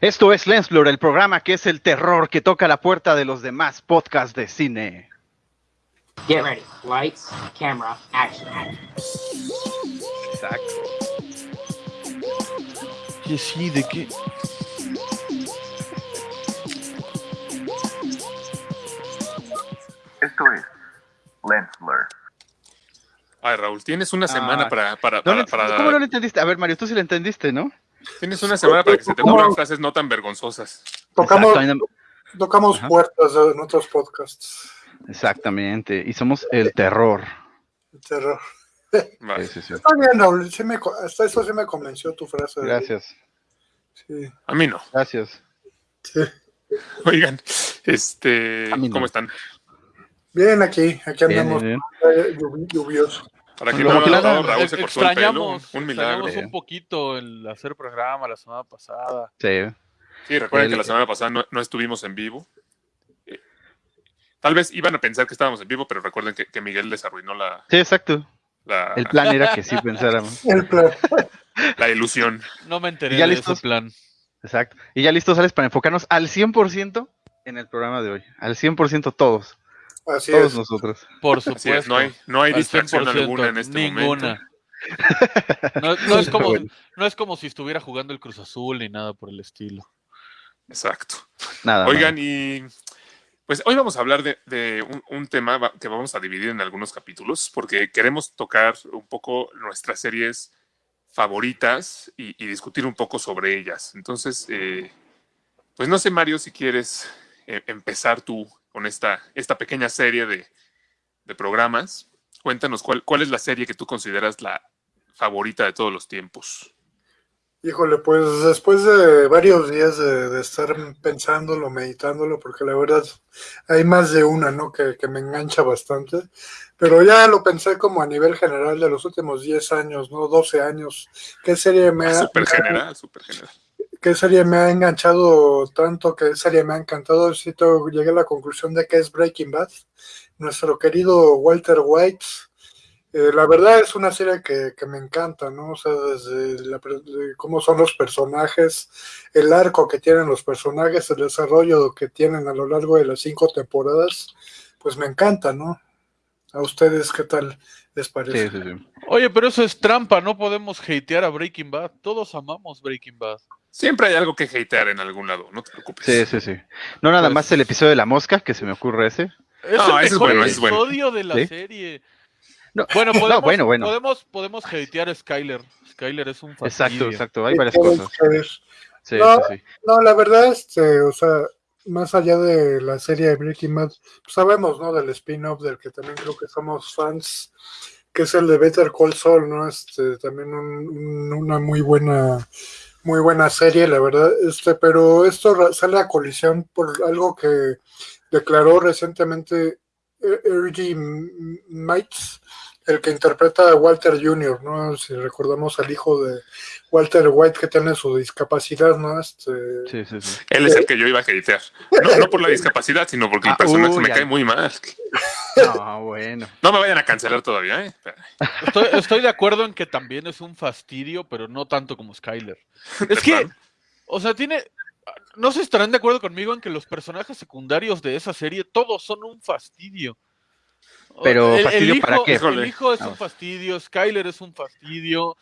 Esto es Lensblur, el programa que es el terror que toca la puerta de los demás podcasts de cine. Get ready. Lights, camera, action. Exacto. Sí, sí, ¿de qué? Esto es Lens Blur. Ay, Raúl, tienes una semana Ah. para, para, No para, le- para- ¿Cómo no lo entendiste? A ver, Mario, tú sí lo entendiste, ¿no? Tienes una semana para que se te ocurran frases no tan vergonzosas. Tocamos, tocamos Ajá. puertas de nuestros podcasts. Exactamente. Y somos el terror. Terror. Vale. Sí, sí, sí. Está bien, Raúl. sí me co- hasta eso sí me convenció tu frase. Gracias. Sí, A mí no. Gracias. sí. Oigan, este, no. ¿cómo están? Bien, aquí, aquí Bien, andamos. bien, eh, lluvi- lluvioso. Para que Como no que la- notado, Raúl se Ex- cortó el pelo. extrañamos, Un milagro. extrañamos un poquito el hacer programa la semana pasada. Sí. Sí, recuerden El- que la semana pasada no, no estuvimos en vivo. Eh, Tal vez iban a pensar que estábamos en vivo, pero recuerden que, que Miguel les arruinó la, Sí, exacto. la, El plan era que sí pensáramos. El plan. la ilusión. No me enteré ¿Y ya de listos? ese plan. Exacto. Y ya listos, Alex, para enfocarnos al 100% en el programa de hoy. Al 100% todos. Así Todos es. nosotros. Por supuesto. es, no hay, no hay distracción 100%, alguna en este momento. ninguna. No, no es como, no es como si estuviera jugando el Cruz Azul ni nada por el estilo. Exacto. Nada. Oigan, y pues hoy vamos a hablar de, de un, un tema que vamos a dividir en algunos capítulos, porque queremos tocar un poco nuestras series favoritas y, y discutir un poco sobre ellas. Entonces, eh, pues no sé, Mario, si quieres eh, empezar tú con esta, esta pequeña serie de, de programas. Cuéntanos cuál, cuál es la serie que tú consideras la favorita de todos los tiempos. Híjole, pues después de varios días de, de estar pensándolo, meditándolo, porque la verdad hay más de una, ¿no? Que, que me engancha bastante. Pero ya lo pensé como a nivel general de los últimos 10 años, ¿no? 12 años. ¿Qué serie me ha, Súper me ha- general, súper general. Qué serie me ha enganchado tanto? ¿Qué serie me ha encantado? To- llegué a la conclusión de que es Breaking Bad. Nuestro querido Walter White. Eh, la verdad es una serie que, que me encanta, ¿no? O sea, desde cómo son los personajes, el arco que tienen los personajes, el desarrollo que tienen a lo largo de las cinco temporadas, pues me encanta, ¿no? ¿A ustedes qué tal les parece? Oye, pero eso es trampa, no podemos hatear a Breaking Bad. Todos amamos Breaking Bad. Siempre hay algo que hatear en algún lado, no te preocupes. Sí, sí, sí. No nada Pues- más el episodio de la mosca, que se me ocurre ese. Es No, el ese es bueno, ese es bueno. episodio de la ¿Sí? serie. No, Bueno, no, podemos, bueno, bueno. podemos, podemos hatear a Skyler. Skyler es un Exacto, fastidio. exacto. Hay varias cosas. Sí, No. sí, sí. No, la verdad, este, o sea, más allá de la serie de Breaking Bad, pues sabemos, ¿no? Del spin-off del que también creo que somos fans, que es el de Better Call Saul, ¿no? Este, también un- un- una muy buena, muy buena serie, la verdad, este, pero esto sale a colisión por algo que declaró recientemente E- R.G. Mites, el que interpreta a Walter Jr., ¿no? Si recordamos al hijo de Walter White que tiene su discapacidad, ¿no? Este, Sí, sí, sí. Él es el que yo iba a hatear. No, no por la discapacidad, sino porque el Ah, personaje uy, me ya. cae muy mal. No, bueno. No me vayan a cancelar todavía, ¿eh? Estoy, estoy de acuerdo en que también es un fastidio, pero no tanto como Skyler. Es que, o sea, tiene. No se estarán de acuerdo conmigo en que los personajes secundarios de esa serie todos son un fastidio. Pero, el, el ¿fastidio hijo, para qué? El hijo es un fastidio, Skyler es un fastidio.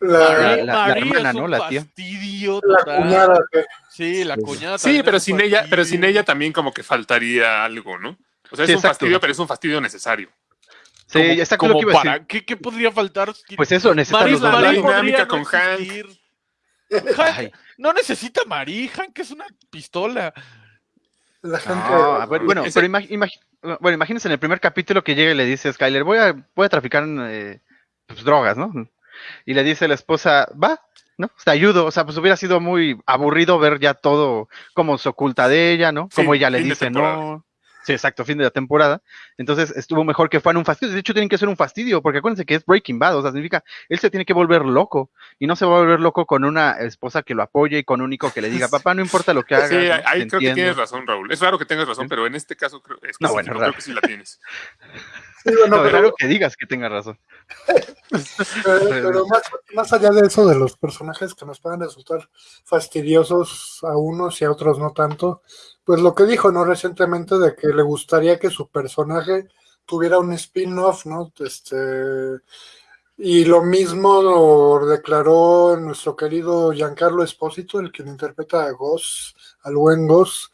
la, la- la hermana, es ¿no? un La tía. fastidio la cuñada Sí, la cuñada. Sí, pero sin ella, pero sin ella también como que faltaría algo, ¿no? O sea, es Sí, un exacto. fastidio, pero es un fastidio necesario. Sí, Como- lo como que decir. para, ¿qué, qué podría faltar? Pues eso, Marie- Marie lados. dinámica podría no con Hank. no necesita Marie, Hank es una pistola. La gente no, a ver, bueno, Ese- pero imag- imag- bueno, imagínense en el primer capítulo que llega y le dice a Skyler, voy a, voy a traficar eh, pues, drogas, ¿no? Y le dice la esposa, va, ¿no? Te ayudo. O sea, pues hubiera sido muy aburrido ver ya todo cómo se oculta de ella, ¿no? Sí, Como ella le dice, no. Sí, exacto, fin de la temporada. Entonces estuvo mejor que fueran un fastidio. De hecho, tienen que ser un fastidio, porque acuérdense que es Breaking Bad, o sea, significa, él se tiene que volver loco. Y no se va a volver loco con una esposa que lo apoye y con un hijo que le diga, papá, no importa lo que hagas. Sí, ¿no? ahí creo que entiendo". tienes razón, Raúl. Es raro que tengas razón, pero en este caso creo, es que No, sí, bueno, creo raro. que sí la tienes. Bueno, No, pero- raro que digas que tenga razón. Pero, pero más, más allá de eso, de los personajes que nos puedan resultar fastidiosos a unos y a otros no tanto, pues lo que dijo, ¿no? Recientemente de que le gustaría que su personaje tuviera un spin-off, ¿no? Este, y lo mismo lo declaró nuestro querido Giancarlo Espósito, el quien interpreta a Goss, al buen Goss,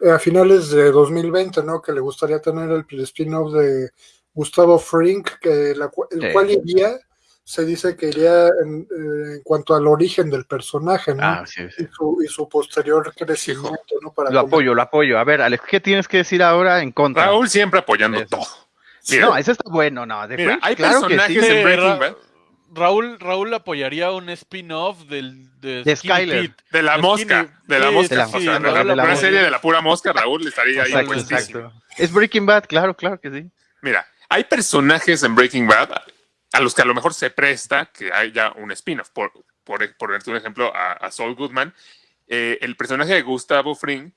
eh, a finales de 2020, ¿no? Que le gustaría tener el spin-off de Gustavo Frink, que la el Sí. cual iría, se dice que iría en, eh, en cuanto al origen del personaje, ¿no? Ah, sí, sí. y, su, y su posterior crecimiento, ¿no? Para Lo comer- apoyo, lo apoyo. A ver, Alex, ¿qué tienes que decir ahora en contra? Raúl siempre apoyando Eso. todo. Mira, no, ese está bueno, no. De mira, hay claro que sí. personajes en Breaking Bad Raúl, Raúl apoyaría un spin-off del de, De Skyler. De la mosca, de la mosca, una serie de la pura mosca, Raúl estaría ahí Exacto, puestísimo. exacto. Es Breaking Bad, claro, claro que sí. Mira, hay personajes en Breaking Bad a los que a lo mejor se presta que haya un spin-off. Por, por, por un ejemplo, a, a Saul Goodman, eh, el personaje de Gustavo Fring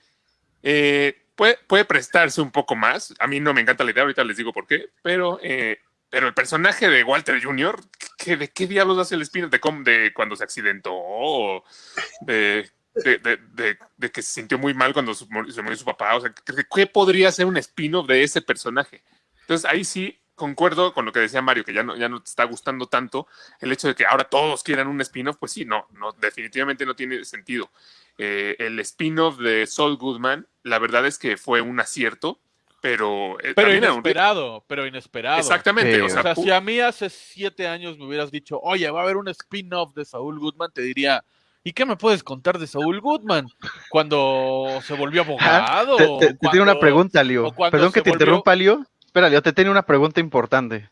eh, puede, prestarse un poco más. A mí no me encanta la idea, ahorita les digo por qué, pero, eh, pero el personaje de Walter Jr., ¿qué, ¿de qué diablos hace el spin-off? ¿De, cuando se accidentó? ¿O de, de, que se sintió muy mal cuando su- se murió su papá? O sea, ¿qué, qué podría ser un spin-off de ese personaje? Entonces ahí sí concuerdo con lo que decía Mario, que ya no, ya no te está gustando tanto el hecho de que ahora todos quieran un spin-off, pues sí, no, no, definitivamente no tiene sentido. Eh, el spin-off de Saul Goodman, la verdad es que fue un acierto, pero, eh, Pero un- inesperado, pero inesperado. Exactamente, Sí, o O sea, si a mí hace siete años me hubieras dicho, oye, va a haber un spin-off de Saúl Goodman, te diría, ¿y qué me puedes contar de Saúl Goodman? Cuando se volvió abogado. Te, o te- te tengo una pregunta, Leo. o cuando Perdón que te volvió- interrumpa, Leo. Espera, Leo, te tengo una pregunta importante.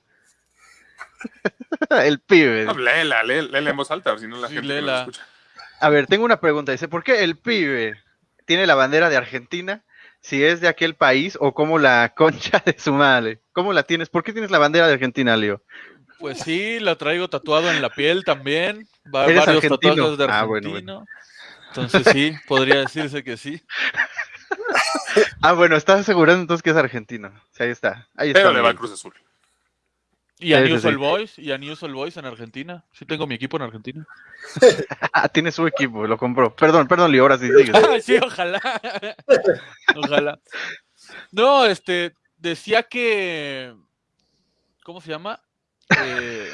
El pibe. no, léela, lé- léela en voz alta, a ver si no la Sí, gente no léela. escucha. A ver, tengo una pregunta. Dice, ¿por qué el pibe tiene la bandera de Argentina si es de aquel país o como la concha de su madre? ¿Cómo la tienes? ¿Por qué tienes la bandera de Argentina, Leo? Pues sí, la traigo tatuado en la piel también. Va ¿Eres varios argentino? tatuajes de Ah, argentino. bueno, Entonces sí, podría decirse que sí. Ah, bueno, estás asegurando entonces que es argentino. Sí, ahí está. Ahí está. Pero le va. Cruz Azul. Y a Sí, News sí. All Boys, y a News All Boys en Argentina. Sí tengo mi equipo en Argentina. Ah, tiene su equipo, lo compró. Perdón, perdón, Leo, ahora sí sigue. Sí, ojalá. ojalá. No, este, decía que. ¿Cómo se llama? Eh,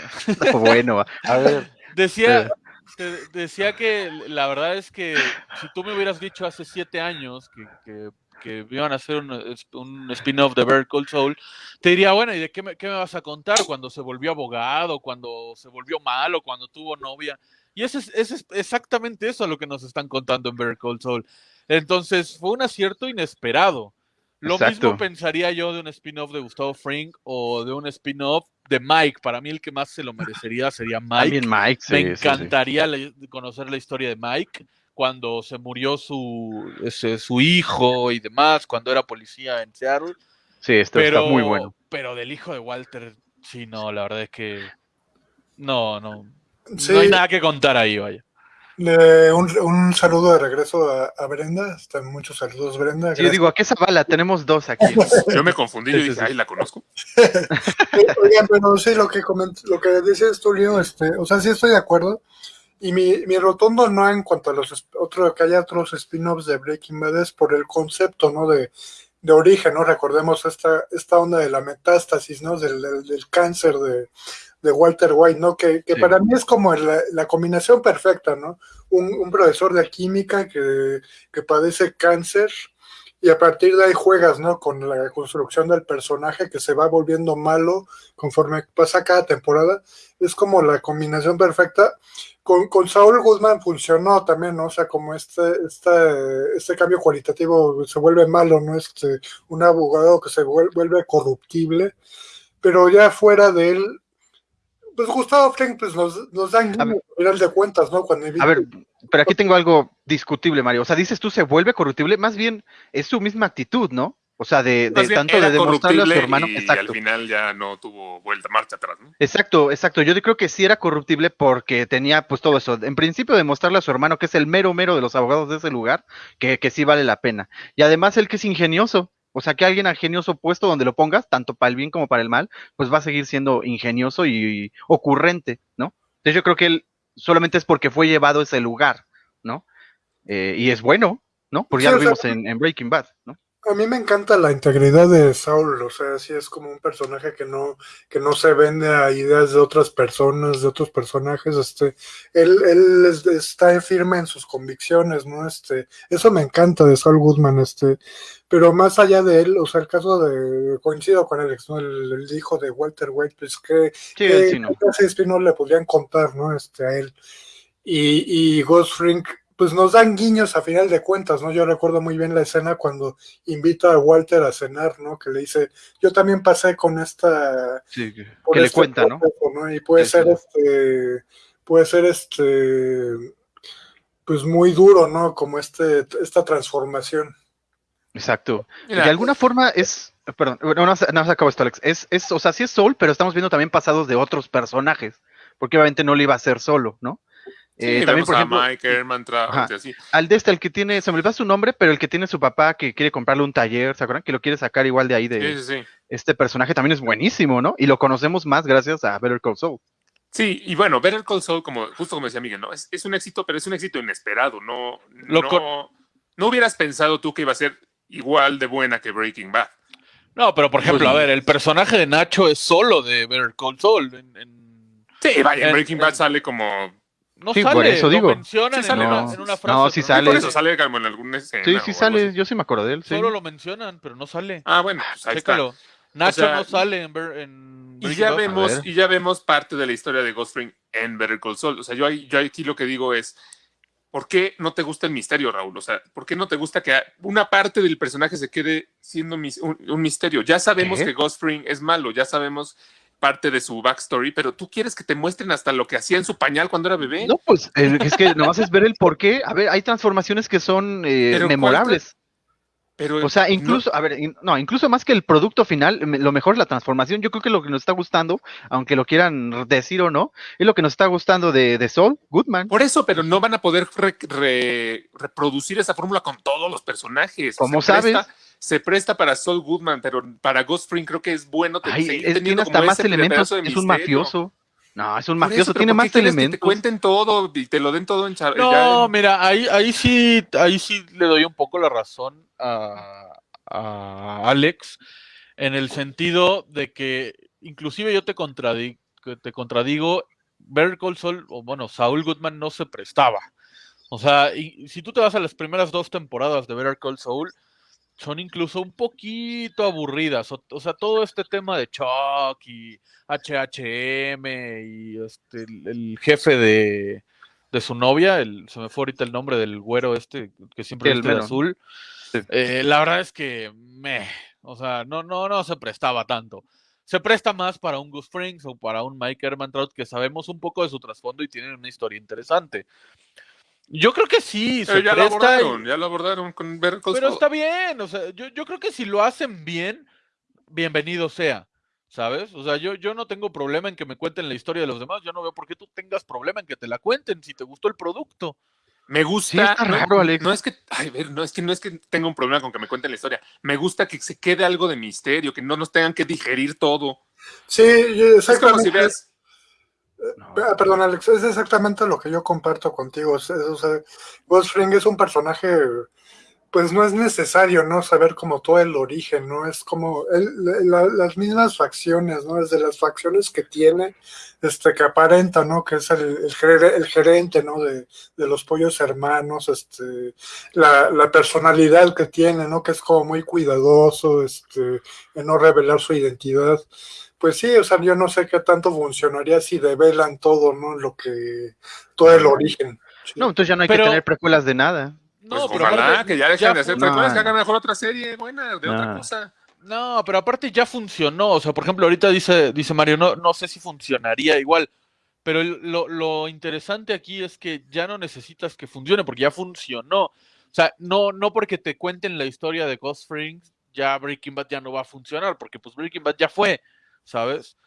bueno, a ver. decía, te- decía que la verdad es que si tú me hubieras dicho hace siete años que, que, que iban a hacer un, un spin-off de Better Call Soul, te diría, bueno, ¿y de qué me, qué me vas a contar? Cuando se volvió abogado, cuando se volvió malo, cuando tuvo novia. Y eso es, es exactamente eso lo que nos están contando en Better Call Saul. Entonces, fue un acierto inesperado. Lo Exacto. mismo pensaría yo de un spin-off de Gustavo Fring o de un spin-off de Mike. Para mí el que más se lo merecería sería Mike. También Mike, sí, Me sí, sí. encantaría conocer la historia de Mike cuando se murió su, ese, su hijo y demás, cuando era policía en Seattle. Sí, esto Pero, está muy bueno. pero del hijo de Walter, sí, no, la verdad es que no, no, Sí, no hay nada que contar ahí, vaya. Le- un, un saludo de regreso a, a Brenda. Están muchos saludos, Brenda. Sí, yo digo, ¿a qué bala? Tenemos dos aquí. Yo me confundí, yo dije, sí. ay, la conozco. Oigan, pero sí, lo que coment- lo que dices tú, Leo, este, o sea, sí estoy de acuerdo. Y mi, mi rotundo no en cuanto a los otro, que haya otros spin-offs de Breaking Bad es por el concepto, ¿no? De, de origen, ¿no? Recordemos esta, esta onda de la metástasis, ¿no? Del, del- del cáncer de, de Walter White, ¿no? Que, que Sí. para mí es como la, la combinación perfecta, ¿no? Un, un profesor de química que, que padece cáncer y a partir de ahí juegas, ¿no? Con la construcción del personaje que se va volviendo malo conforme pasa cada temporada. Es como la combinación perfecta. Con, con Saúl Guzmán funcionó también, ¿no? O sea, como este, este, este cambio cualitativo se vuelve malo, ¿no? Este, un abogado que se vuel- vuelve corruptible. Pero ya fuera de él, pues Gustavo Fring pues nos, nos dan A al final de cuentas, ¿no? Cuando A ver, pero aquí tengo algo discutible, Mario. O sea, dices tú se vuelve corruptible, más bien es su misma actitud, ¿no? O sea, de, tanto de demostrarle a su hermano. Y al Exacto. final ya no tuvo vuelta, marcha atrás, ¿no? Exacto, exacto. Yo creo que sí era corruptible porque tenía pues todo eso. En principio demostrarle a su hermano que es el mero mero de los abogados de ese lugar, que, que sí vale la pena. Y además él que es ingenioso. O sea, que alguien ingenioso puesto donde lo pongas, tanto para el bien como para el mal, pues va a seguir siendo ingenioso y, ocurrente, ¿no? Entonces yo creo que él solamente es porque fue llevado a ese lugar, ¿no? Eh, y es bueno, ¿no? Porque ya lo sea, vimos en, en Breaking Bad, ¿no? A mí me encanta la integridad de Saul, o sea, sí es como un personaje que no, que no se vende a ideas de otras personas, de otros personajes, este, él, él es- está firme en sus convicciones, ¿no? Este, eso me encanta de Saul Goodman, este, pero más allá de él, o sea, el caso de, coincido con Alex, ¿no? El, el hijo de Walter White, pues que, Sí, que sí, no. le podrían contar, ¿no? Este, a él. Y, y Ghost Frink, pues nos dan guiños a final de cuentas, ¿no? Yo recuerdo muy bien la escena cuando invita a Walter a cenar, ¿no? Que le dice, yo también pasé con esta... Sí, que, por que le este cuenta, ¿no? proceso, ¿no? Y puede Sí, ser sí. este, puede ser este, pues muy duro, ¿no? Como este, esta transformación. Exacto. Mira, de alguna forma es, perdón, no, no, no se acabó esto, Alex. Es, es, o sea, sí es Soul, pero estamos viendo también pasados de otros personajes, porque obviamente no lo iba a hacer solo, ¿no? Sí, Eh, también, vemos por a ejemplo, Mike Herman así. al de este, el que tiene, se me olvidó su nombre, pero el que tiene su papá que quiere comprarle un taller, ¿se acuerdan? Que lo quiere sacar igual de ahí de Sí, sí, sí. este personaje también es buenísimo, ¿no? Y lo conocemos más gracias a Better Call Saul. Sí, y bueno, Better Call Saul, como, justo como decía Miguel, ¿no? Es, es un éxito, pero es un éxito inesperado. No, Lo no, no hubieras pensado tú que iba a ser igual de buena que Breaking Bad. No, pero por ejemplo, Pues- a ver, el personaje de Nacho es solo de Better Call Saul. En, en- Sí, vaya, en En- Breaking Bad en- sale como... no Sí, sale, por eso lo digo. mencionan Sí sale, en, una, no. en una frase. No, sí sale. Por eso sale como en alguna escena. Sí, o sí sale, así. yo sí me acuerdo de él, sí. Solo lo mencionan, pero no sale. Ah, bueno, pues ahí está. Chécalo. Nacho sea, no sale en, Ber- en Y ya vemos, y ya vemos parte de la historia de Ghost Spring en Better Call Saul. O sea, yo, ahí- yo aquí lo que digo es, ¿por qué no te gusta el misterio, Raúl? O sea, ¿por qué no te gusta que una parte del personaje se quede siendo mis- un, un misterio? Ya sabemos ¿Qué? que Ghost Spring es malo, ya sabemos parte de su backstory, pero tú quieres que te muestren hasta lo que hacía en su pañal cuando era bebé. No, pues eh, es que nomás es ver el por qué. A ver, hay transformaciones que son eh, Pero ¿cuál memorables. Pero O sea, no- incluso, a ver, no, incluso más que el producto final, lo mejor es la transformación. Yo creo que lo que nos está gustando, aunque lo quieran decir o no, es lo que nos está gustando de, de Saul Goodman. por eso, pero no van a poder re- re- reproducir esa fórmula con todos los personajes. ¿Cómo Se presta- sabes? Se presta para Saul Goodman, pero para Ghost Spring creo que es bueno te- Ay, es- tiene hasta más elementos. Es un mafioso. No, es un mafioso, eso, tiene ¿por qué más Que elementos. te cuenten todo y te lo den todo en char- No, en- mira, ahí, ahí sí, ahí sí le doy un poco la razón a, a Alex, en el sentido de que inclusive yo te, contradi- que te contradigo, Better Call Saul, o bueno, Saul Goodman no se prestaba. O sea, y, si tú te vas a las primeras dos temporadas de Better Call Saul, son incluso un poquito aburridas. O, o sea, todo este tema de Chuck y HHM y este, el, el jefe de, de su novia, el, se me fue ahorita el nombre del güero este que siempre Sí, el azul. Sí. Eh, la verdad es que me, o sea, no, no, no se prestaba tanto. Se presta más para un Gus Frings o para un Mike Ehrmantraut que sabemos un poco de su trasfondo y tienen una historia interesante. Yo creo que sí, se Pero ya lo y- abordaron, ya lo abordaron con Call pero está bien, o sea, yo, yo creo que si lo hacen bien, bienvenido sea, ¿sabes? O sea, yo, yo no tengo problema en que me cuenten la historia de los demás, yo no veo por qué tú tengas problema en que te la cuenten si te gustó el producto. Me gusta. Sí, está no, Alex. No es que, ay, a ver, no es que no es que tenga un problema con que me cuenten la historia. Me gusta que se quede algo de misterio, que no nos tengan que digerir todo. Sí, yo- Es como exactamente. si veas. Perdón, Alex, es exactamente lo que yo comparto contigo. O Ghost es un personaje, pues no es necesario, ¿no? Saber como todo el origen, ¿no? Es como las mismas facciones, ¿no? Desde las facciones que tiene, este, que aparenta, ¿no? Que es el, el, ger- el gerente, ¿no? De, de los pollos hermanos, este, la, la personalidad que tiene, ¿no? Que es como muy cuidadoso, este, en no revelar su identidad. Pues sí, o sea, yo no sé qué tanto funcionaría si develan todo, ¿no? Lo que, todo el origen. Sí. No, entonces ya no hay Pero- que tener precuelas de nada. No, pues, pero ojalá aparte, que ya dejen de hacer precuelas, No. que hagan mejor otra serie buena, de otra cosa. No, pero aparte ya funcionó. O sea, por ejemplo, ahorita dice, dice Mario, no, no sé si funcionaría igual. Pero lo interesante aquí es que ya no necesitas que funcione porque ya funcionó. O sea, no, no porque te cuenten la historia de Ghost Springs, ya Breaking Bad ya no va a funcionar, porque pues Breaking Bad ya fue, ¿sabes?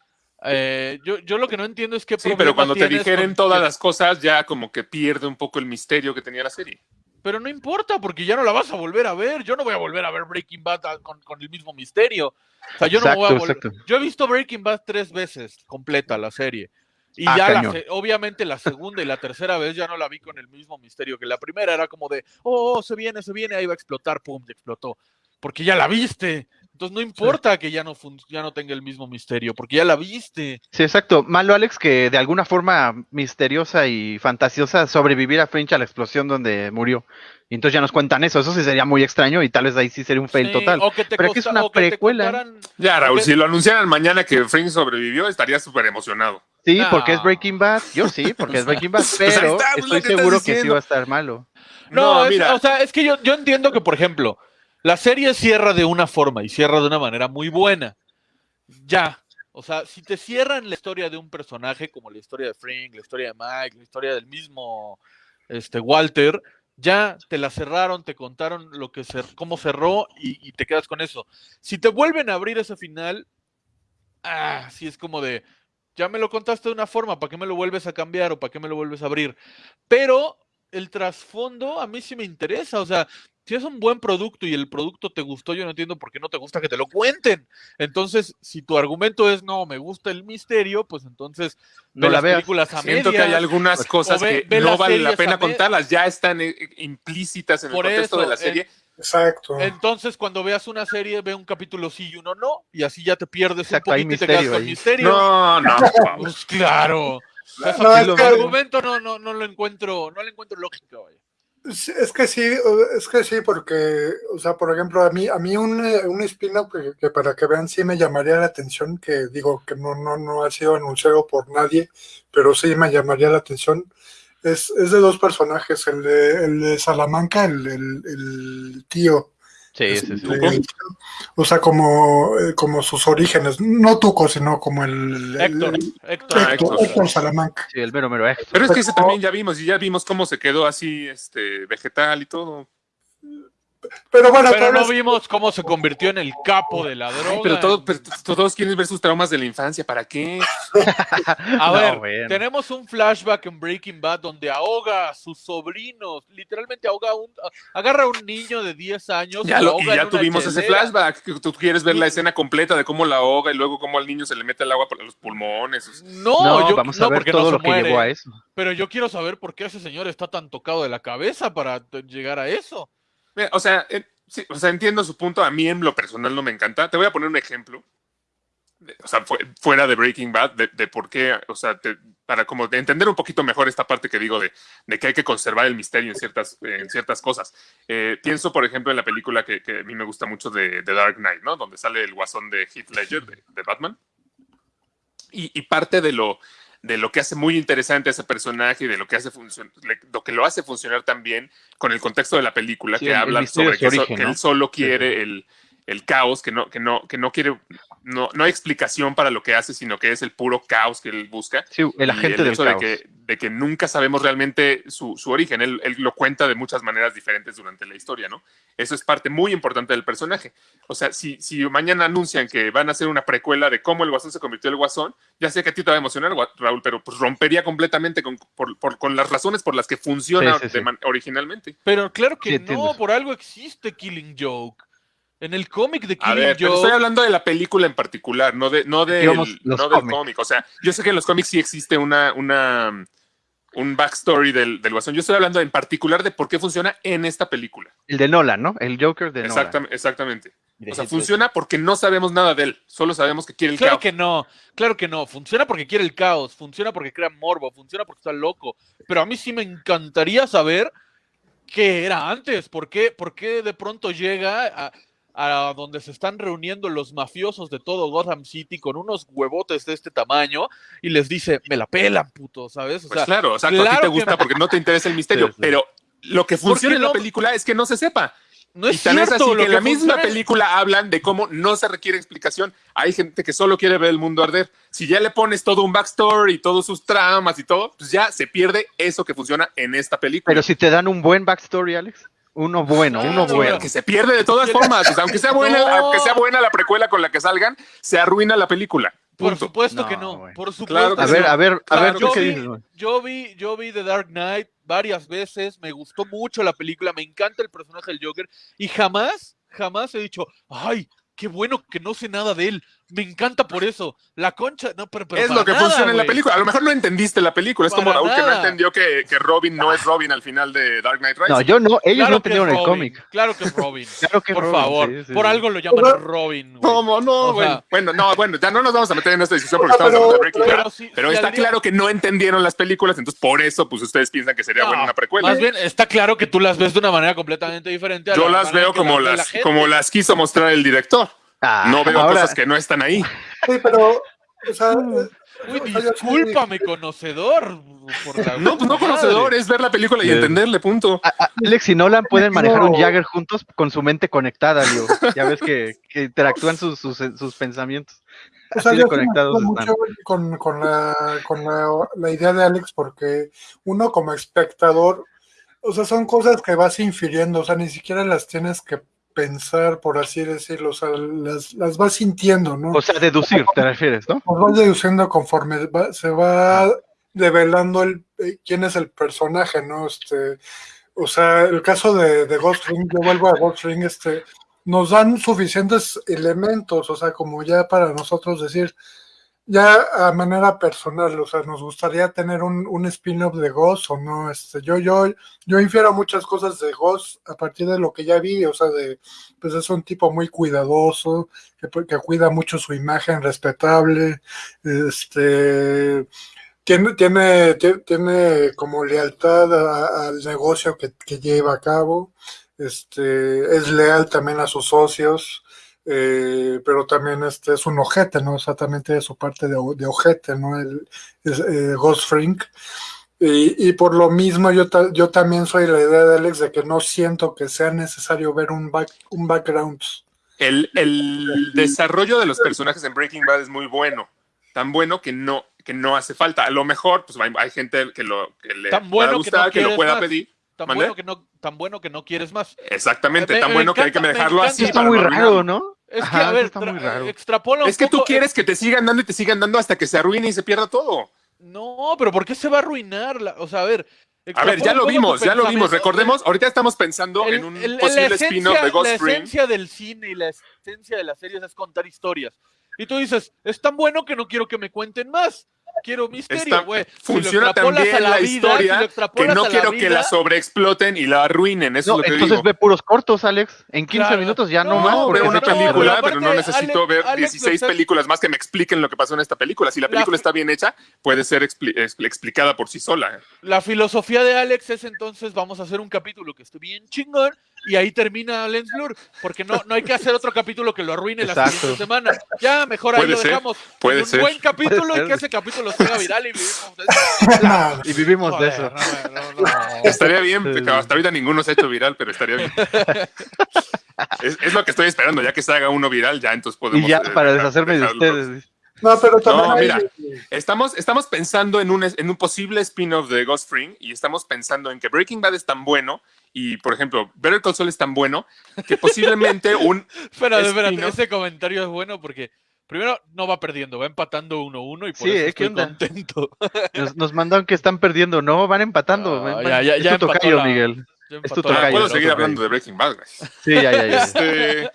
Eh, yo, yo lo que no entiendo es qué Sí, pero cuando te con todas que- las cosas, ya como que pierde un poco el misterio que tenía la serie. Pero no importa, porque ya no la vas a volver a ver. Yo no voy a volver a ver Breaking Bad a- con, con el mismo misterio. O sea, yo no me voy a Exacto, volver. exacto. Yo he visto Breaking Bad tres veces completa la serie. Y Ah, ya, la cañón. se- obviamente, la segunda y la tercera vez ya no la vi con el mismo misterio que la primera. Era como de, oh, se viene, se viene, ahí va a explotar, pum, y explotó. Porque ya la viste. Entonces no importa que ya no, ya no tenga el mismo misterio, porque ya la viste. Sí, exacto. Malo, Alex, que de alguna forma misteriosa y fantasiosa sobreviviera Fringe a la explosión donde murió. Y entonces ya nos cuentan eso. Eso sí sería muy extraño y tal vez ahí sí sería un fail Sí, total. O que te, Pero aquí es costa- una o que te precuela. contaran- Ya, Raúl, si lo anunciaran mañana que Fringe sobrevivió, estaría súper emocionado. Sí, No. porque es Breaking Bad. Yo sí, porque es Breaking Bad. Pero pues, estoy seguro que sí va a estar malo. No, No, es- mira. o sea, es que yo, yo entiendo que, por ejemplo, la serie cierra de una forma y cierra de una manera muy buena. Ya. O sea, si te cierran la historia de un personaje, como la historia de Frank, la historia de Mike, la historia del mismo este, Walter, ya te la cerraron, te contaron lo que cer- cómo cerró y, te quedas con eso. Si te vuelven a abrir ese final, ah, sí es como de, ya me lo contaste de una forma, ¿para qué me lo vuelves a cambiar o para qué me lo vuelves a abrir? Pero el trasfondo a mí sí me interesa, o sea, si es un buen producto y el producto te gustó, yo no entiendo por qué no te gusta que te lo cuenten. Entonces, si tu argumento es no, me gusta el misterio, pues entonces No ve la las veas. películas a Siento que hay algunas Pues, cosas ve- que ve no vale la pena contarlas, ya están eh, implícitas en el contexto de la en- serie. Exacto. Entonces, cuando veas una serie, ve un capítulo sí y uno no, y así ya te pierdes Exacto, un poquito y te quedas misterio con ahí. misterio. No, no. Pues claro. O sea, No, ese es tu que- argumento no, no, no lo encuentro, no le encuentro lógica, vaya. Es que sí, es que sí, porque, o sea, por ejemplo, a mí, a mí un, eh, un spin-off que, que para que vean sí me llamaría la atención, que digo que no, no, no ha sido anunciado por nadie, pero sí me llamaría la atención. Es, es de dos personajes, el de, el de Salamanca, el, el, el tío. Sí, sí, sí. el- o sea, como, eh, como sus orígenes, no Tuco, sino como el, el- Héctor, el- Héctor. Héctor, Héctor. Héctor Salamanca. Sí, el mero mero Héctor. Pero es que ese también ya vimos, y ya vimos cómo se quedó así, este, vegetal y todo. Pero bueno, Pero no vimos cómo se convirtió en el capo de la droga. Ay, pero, todos quieren ver sus traumas de la infancia, ¿para qué? A No, ver, bueno. tenemos un flashback en Breaking Bad donde ahoga a sus sobrinos, literalmente ahoga a un, agarra a un niño de 10 años Ya lo y ya una tuvimos ese flashback, que tú quieres ver la escena completa de cómo la ahoga y luego cómo al niño se le mete el agua por los pulmones. No, No, yo, vamos no, a ver porque todo no lo que llevó a eso. Pero yo quiero saber por qué ese señor está tan tocado de la cabeza para llegar a eso. Mira, o sea, eh, sí, o sea, entiendo su punto, a mí en lo personal no me encanta. Te voy a poner un ejemplo, o sea, fu- fuera de Breaking Bad, de, de por qué, o sea, te- para como de entender un poquito mejor esta parte que digo de, de que hay que conservar el misterio en ciertas, en ciertas cosas. Eh, pienso, por ejemplo, en la película que, que a mí me gusta mucho de, de Dark Knight, ¿no? Donde sale el guasón de Heath Ledger, de Batman. Y, y parte de lo, de lo que hace muy interesante a ese personaje y de lo que, hace lo que lo hace funcionar también con el contexto de la película, Sí, que habla sobre que, so- que ¿no? él solo quiere el, el caos, que no, que no, que no quiere, no, no hay explicación para lo que hace, sino que es el puro caos que él busca. Sí, el agente del hecho caos. De que, de que nunca sabemos realmente su, su origen. Él, él lo cuenta de muchas maneras diferentes durante la historia, ¿no? Eso es parte muy importante del personaje. O sea, si, si mañana anuncian que van a hacer una precuela de cómo el Guasón se convirtió en el Guasón, ya sé que a ti te va a emocionar, Raúl, pero pues rompería completamente con, por- por- con las razones por las que funciona Sí, sí, sí. de man- originalmente. Pero claro que Sí, no, por algo existe Killing Joke. En el cómic de A Killing ver, pero Joke. estoy hablando de la película en particular, no, de, no, del- Digamos, no del cómic. O sea, yo sé que en los cómics sí existe una, una, un backstory del, del Guasón. Yo estoy hablando en particular de por qué funciona en esta película. El de Nolan, ¿no? El Joker de. Exactam- exactamente. O sea, funciona porque no sabemos nada de él. Solo sabemos que quiere el Claro caos. que no, claro que no. Funciona porque quiere el caos, funciona porque crea morbo, funciona porque está loco. Pero a mí sí me encantaría saber qué era antes. ¿Por qué, por qué de pronto llega a, a donde se están reuniendo los mafiosos de todo Gotham City con unos huevotes de este tamaño y les dice, me la pelan, puto, ¿sabes? O Pues sea, claro, o sea, a ti te que gusta porque no te interesa el misterio. Sí, sí. Pero lo que funciona en la no? película es que no se sepa. no es y tan es así lo que en la misma es- película hablan de cómo no se requiere explicación. Hay gente que solo quiere ver el mundo arder. Si ya le pones todo un backstory y todos sus tramas y todo, pues ya se pierde eso que funciona en esta película. Pero si te dan un buen backstory, Alex. Uno bueno, uno bueno. que se pierde de todas formas. O sea, aunque sea buena, No. aunque sea buena la precuela con la que salgan, se arruina la película. Por supuesto No, que no. Por supuesto Claro que A ver, no. a ver, a ver, ¿tú yo qué vi- dices? Yo vi, yo vi The Dark Knight, varias veces, me gustó mucho la película, me encanta el personaje del Joker y jamás, jamás he dicho, ay, qué bueno que no sé nada de él, me encanta por eso. La concha, no, pero, pero es lo que nada, funciona en la película. A lo mejor no entendiste la película. Es como Raúl que no entendió que, que Robin no es Robin al final de Dark Knight Rises. No, yo no, ellos Claro no entendieron el cómic. Claro que es Robin. Claro que por Robin, favor, sí, sí, por sí. algo lo llaman Pero- Robin. ¿Cómo? No, O bueno, sea- bueno, no, bueno, ya no nos vamos a meter en esta discusión porque estamos pero- hablando de Breaking pero- Bad. Pero sí- Pero está claro que no entendieron las películas, entonces por eso, pues ustedes piensan que sería No, buena una precuela. Más bien, está claro que tú las ves de una manera completamente diferente. a Yo la las veo las, como las quiso mostrar el director. Ah, No veo ahora- cosas que no están ahí. Sí, pero, o sea, eh, Uy, discúlpame, conocedor. Por la No, pues conocedor, es ver la película y entenderle, punto. A- a- Alex y Nolan pueden manejar un. Jagger juntos con su mente conectada, digo. Ya ves que, que interactúan sus, sus, sus pensamientos. O sea, Así yo me mucho con, con, la, con la, la idea de Alex porque uno como espectador, o sea, son cosas que vas infiriendo, o sea, ni siquiera las tienes que pensar, por así decirlo, o sea, las, las vas sintiendo, ¿no? O sea, deducir, te refieres, ¿no? Las vas deduciendo conforme va- se va develando el, eh, quién es el personaje, ¿no? Este, o sea, el caso de, de Ghost Ring, yo vuelvo a Ghost Ring, este, nos dan suficientes elementos, o sea, como ya para nosotros decir, ya a manera personal, o sea, nos gustaría tener un, un spin-off de Ghost o no, este, yo, yo, yo infiero muchas cosas de Ghost a partir de lo que ya vi, o sea, de, pues es un tipo muy cuidadoso, que, que cuida mucho su imagen respetable, este, tiene, tiene, tie- tiene como lealtad a- al negocio que, que lleva a cabo, este, es leal también a sus socios, eh, pero también este es un ojete, ¿no? O sea, también tiene su parte de, de ojete, ¿no? El, es, eh, Ghost Frink. Y, y por lo mismo yo, ta- yo también soy la idea de Alex de que no siento que sea necesario ver un, back, un background. El, el desarrollo de los personajes en Breaking Bad es muy bueno. Tan bueno que no, que no hace falta. A lo mejor, pues hay, hay gente que, lo, que le Tan pueda bueno que gustar, no que, lo quieres pueda más. pedir. Tan bueno, que no, tan bueno que no quieres más. Exactamente, Me- tan me bueno que hay que me dejarlo así. está para muy no raro. ¿no? Es que, Ajá, a ver, está muy tra- raro. extrapola un Es que tú quieres que te sigan dando y te sigan dando hasta que se arruine y se pierda todo. No, pero ¿por qué se va a arruinar? La- o sea, a ver. A ver, ya lo vimos, ya lo vimos. Recordemos, ahorita estamos pensando El- en un el- posible la spin-off de Ghost La Ring. esencia del cine y la esencia de las series es contar historias. Y tú dices, es tan bueno que no quiero que me cuenten más. Quiero misterio, güey. Si funciona extrapolas también a la, vida, si historia que no quiero que la sobreexploten y la arruinen. Eso No, es lo que entonces digo. ve puros cortos, Alex. En 15 Claro. minutos ya no, No, más. Veo una película, Pero pero no necesito Alex- ver Alex, 16 lo está- películas más que me expliquen lo que pasó en esta película. Si la película está bien hecha, puede ser expli- expli- explicada por sí sola. La filosofía de Alex es entonces vamos a hacer un capítulo que esté bien chingón y ahí termina Lens Blur, porque no, no hay que hacer otro capítulo que lo arruine la Exacto. siguiente semana. Ya, mejor ahí Puede lo ser, dejamos. puede un ser. buen capítulo Puede y ser. que ese capítulo se haga viral y vivimos de eso. Y vivimos de eso. no, no, no. Estaría bien, hasta ahorita ninguno se ha hecho viral, pero estaría bien. es, es lo que estoy esperando, ya que se haga uno viral, ya entonces podemos. Y ya eh, para deshacerme de ustedes. No, pero también No, hay- mira. Estamos, estamos pensando en un, en un posible spin-off de Ghost Fring y estamos pensando en que Breaking Bad es tan bueno y, por ejemplo, Better Call Saul es tan bueno que posiblemente un... Espérate, espérate, ese comentario es bueno porque primero no va perdiendo, va empatando 1-1 y por Sí, eso ¿eh? ¿Qué estoy contento. Nos, nos mandan que están perdiendo. No, van empatando. Ah, Van- ya, ya- es ya tu tocayo, la- Miguel. Ya Es tu Ah, tocayo, puedo no, seguir hablando de Breaking Bad. Sí, ya, ya, ya. Este,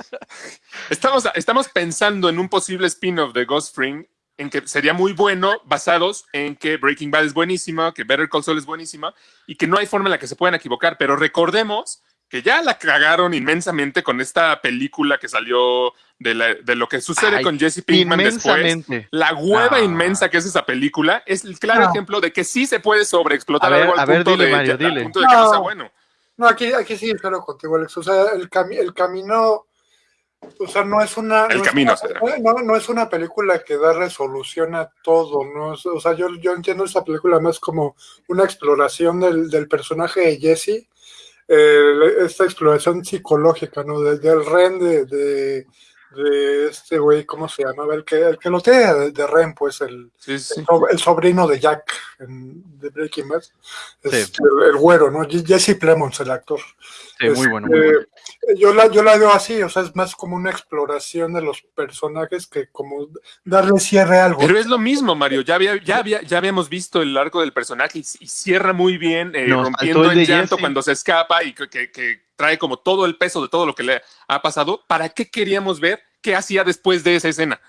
estamos, estamos pensando en un posible spin-off de Ghost Fring en que sería muy bueno basados en que Breaking Bad es buenísima, que Better Call Saul es buenísima y que no hay forma en la que se puedan equivocar, pero recordemos que ya la cagaron inmensamente con esta película que salió de, la- de lo que sucede Ay, con Jesse Pinkman después. La hueva Ah. inmensa que es esa película es el claro No. ejemplo de que sí se puede sobreexplotar A ver, algo al punto, dile, de, que no sea No. bueno. No, aquí, aquí sí espero contigo, Alex. O sea, el, cami- el camino, o sea, no es una. El no camino, es una, no, no es una película que da resolución a todo, ¿no? O sea, yo, yo entiendo esa película más como una exploración del, del personaje de Jesse, eh, esta exploración psicológica, ¿no? Del, del Ren de, de, de este güey, ¿cómo se llama? El que, el que lo tiene de, de Ren, pues el, Sí, sí. el so- el sobrino de Jack en, de Breaking Bad. Es Sí. el, el güero, ¿no? Jesse Plemons, el actor. Sí, muy bueno. muy Este, bueno. Yo la, yo la veo así, o sea, es más como una exploración de los personajes que como darle cierre a algo. Pero es lo mismo, Mario. Ya, había, ya, había, ya habíamos visto el arco del personaje y, y cierra muy bien, eh, rompiendo el llanto Jesse. cuando se escapa y que, que- que trae como todo el peso de todo lo que le ha pasado. ¿Para qué queríamos ver qué hacía después de esa escena?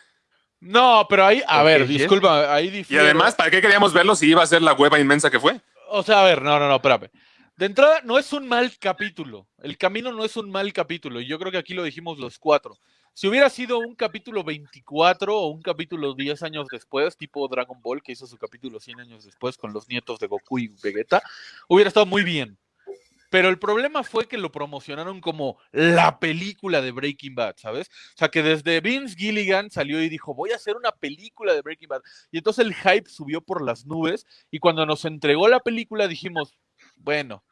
No, pero ahí, a ¿Por ver, disculpa, ahí Y difiero. además, ¿para qué queríamos verlo si iba a ser la hueva inmensa que fue? O sea, a ver, no, no, no, espérame. De entrada, no es un mal capítulo. El camino no es un mal capítulo. Y yo creo que aquí lo dijimos los cuatro. Si hubiera sido un capítulo 24 o un capítulo 10 años después, tipo Dragon Ball, que hizo su capítulo 100 años después con los nietos de Goku y Vegeta, hubiera estado muy bien. Pero el problema fue que lo promocionaron como la película de Breaking Bad, ¿sabes? O sea, que desde Vince Gilligan salió y dijo, voy a hacer una película de Breaking Bad. Y entonces el hype subió por las nubes y cuando nos entregó la película dijimos, bueno,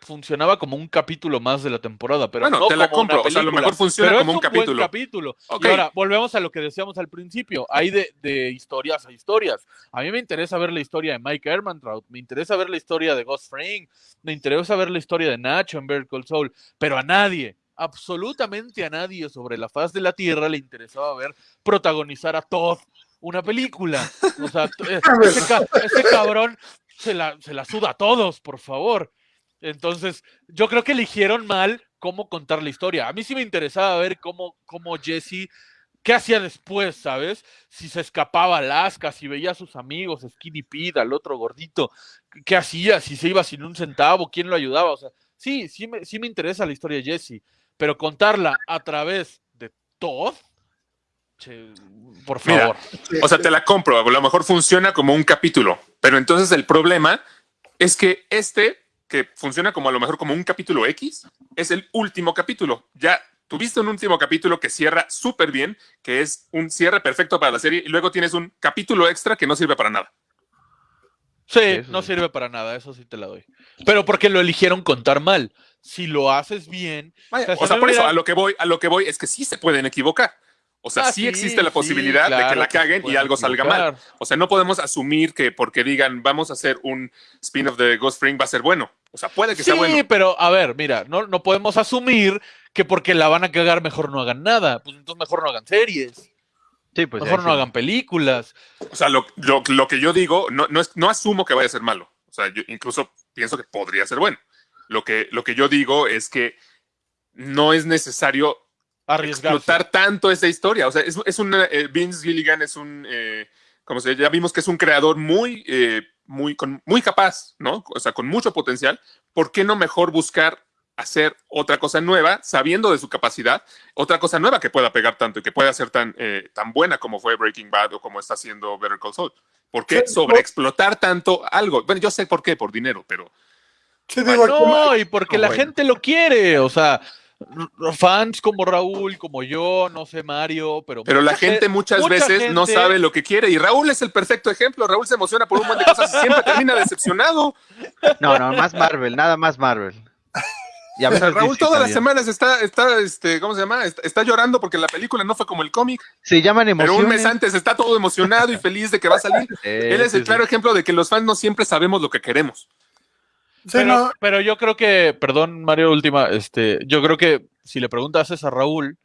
funcionaba como un capítulo más de la temporada, pero Bueno, no te la como una compro, o sea, a lo mejor funciona Pero como es un capítulo. capítulo. Y ahora, volvemos a lo que decíamos al principio. Hay de, de historias a historias. A mí me interesa ver la historia de Mike Ehrmantraut, me interesa ver la historia de Ghost Fring, me interesa ver la historia de Nacho en Better Call Saul, pero a nadie, absolutamente a nadie sobre la faz de la Tierra le interesaba ver protagonizar a Todd una película. O sea, eh, ese, ese cabrón se la, se la suda a todos, por favor. Entonces, yo creo que eligieron mal cómo contar la historia. A mí sí me interesaba ver cómo, cómo Jesse, qué hacía después, ¿sabes? Si se escapaba a Alaska, si veía a sus amigos, Skinny Pete, al otro gordito, qué hacía, si se iba sin un centavo, quién lo ayudaba. O sea, sí, sí me, sí me interesa la historia de Jesse, pero contarla a través de Todd, che, por Mira, favor. O sea, te la compro, a lo mejor funciona como un capítulo, pero entonces el problema es que este, que funciona como a lo mejor como un capítulo X, es el último capítulo. Ya tuviste un último capítulo que cierra súper bien, que es un cierre perfecto para la serie, y luego tienes un capítulo extra que no sirve para nada. Sí, eso no sirve para nada, eso sí te la doy. Pero porque lo eligieron contar mal. Si lo haces bien, Vaya, O sea, por eso a lo que voy, a lo que voy es que sí se pueden equivocar. O sea, Ah, sí, sí, existe la sí, posibilidad de que claro la que se caguen y pueden algo salga mal. O sea, no podemos asumir que porque digan vamos a hacer un spin-off de Ghost Spring va a ser bueno. O sea, puede que Sí, sea bueno. pero a ver, mira, no, no podemos asumir que porque la van a cagar mejor no hagan nada. Pues entonces mejor no hagan series, Sí, pues mejor no sí. hagan películas. O sea, lo, lo- lo que yo digo, no, no, es- no asumo que vaya a ser malo. O sea, yo incluso pienso que podría ser bueno. Lo que, lo que yo digo es que no es necesario Arriesgarse. explotar tanto esa historia. O sea, es, es un eh, Vince Gilligan es un, eh, como se ya vimos que es un creador muy, eh, muy, con, muy capaz, ¿no? O sea, con mucho potencial. ¿Por qué no mejor buscar hacer otra cosa nueva, sabiendo de su capacidad, otra cosa nueva que pueda pegar tanto y que pueda ser tan, eh, tan buena como fue Breaking Bad o como está haciendo Better Call Saul? ¿Por qué Sí, sobreexplotar tanto algo? Bueno, yo sé por qué, por dinero, pero Sí, digo, aquí- No, y porque No, la bueno. gente lo quiere, o sea, fans como Raúl, como yo, no sé Mario, pero Pero la gente ge- muchas mucha veces no sabe lo que quiere y Raúl es el perfecto ejemplo. Raúl se emociona por un montón de cosas y siempre termina decepcionado. No, no, más Marvel, nada más Marvel. Y a O sea, veces Raúl todas las semanas está, está, este, ¿cómo se llama? Está, está llorando porque la película no fue como el cómic, Se llaman pero emociones. un mes antes está todo emocionado y feliz de que va a salir. Eh, Él es sí, el sí. claro ejemplo de que los fans no siempre sabemos lo que queremos. Sí, pero, no, pero yo creo que, perdón, Mario, última, este, yo creo que si le preguntas a Raúl,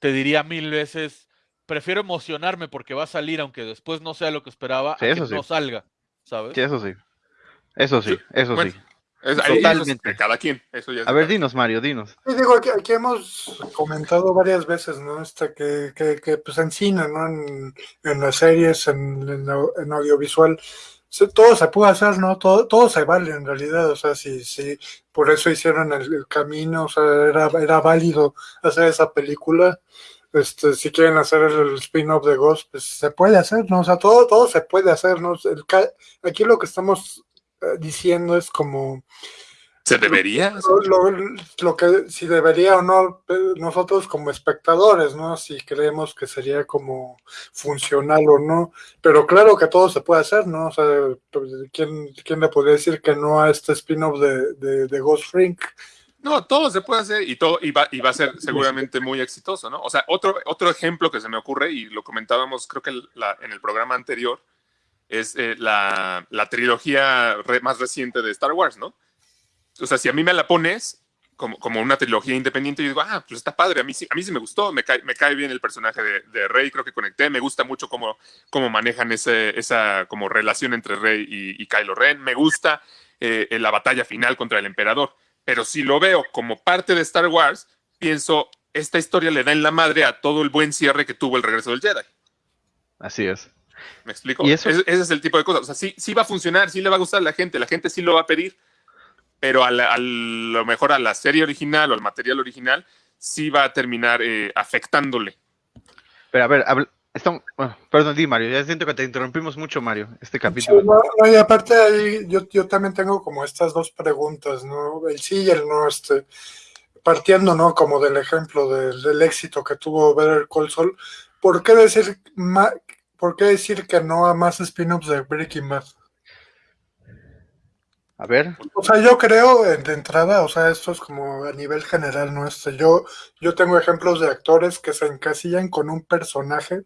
te diría mil veces, prefiero emocionarme porque va a salir, aunque después no sea lo que esperaba, Sí, a que eso sí. no salga, ¿sabes? Sí, eso sí. Eso sí, eso Bueno, sí. Es, Totalmente. eso es de cada quien. Eso ya es A ver, cada dinos, Mario, dinos. Sí, digo, aquí, aquí hemos comentado varias veces, ¿no? Este, que, que, que, pues en cine, ¿no? En, en las series, en, en, au- en audiovisual, todo se puede hacer, ¿no? Todo, todo se vale en realidad, o sea, sí, sí, por eso hicieron el, el camino, o sea, era, era válido hacer esa película. Este, si quieren hacer el spin-off de Ghost, pues se puede hacer, ¿no? O sea, todo, todo se puede hacer, ¿no? El aquí lo que estamos eh, diciendo es como ¿Se debería? lo, lo- lo que si debería o no nosotros como espectadores, ¿no? Si creemos que sería como funcional o no, pero claro que todo se puede hacer, ¿no? O sea, pues, ¿quién, quién le podría decir que no a este spin-off de, de, de Ghost Frink? No, todo se puede hacer y todo y va, y va a ser seguramente muy exitoso, ¿no? O sea, otro, otro ejemplo que se me ocurre, y lo comentábamos creo que la- en el programa anterior, es eh, la, la trilogía re- más reciente de Star Wars, ¿no? O sea, si a mí me la pones como, como una trilogía independiente, yo digo, ah, pues está padre, a mí sí, a mí sí me gustó, me cae, me cae bien el personaje de, de Rey, creo que conecté, me gusta mucho cómo, cómo manejan ese, esa como relación entre Rey y, y Kylo Ren, me gusta eh, la batalla final contra el emperador, pero si lo veo como parte de Star Wars, pienso, esta historia le da en la madre a todo el buen cierre que tuvo el regreso del Jedi. Así es. ¿Me explico? Y eso- Ese, ese es el tipo de cosas. O sea, sí, sí va a funcionar, sí le va a gustar a la gente, la gente sí lo va a pedir, pero a, la- a lo mejor a la serie original o al material original sí va a terminar eh, afectándole. Pero a ver, habl- estamos- bueno, perdón, di Mario, ya siento que te interrumpimos mucho, Mario, este Sí, capítulo. no, no, y aparte ahí yo, yo también tengo como estas dos preguntas, ¿no? El sí y el no, este, partiendo, ¿no? Como del ejemplo del, del éxito que tuvo Better Call Saul, ¿por qué decir ma- por qué decir que no a más spin-offs de Breaking Bad? A ver, O sea, yo creo eh, de entrada, o sea, esto es como a nivel general, ¿no? Este, yo, yo tengo ejemplos de actores que se encasillan con un personaje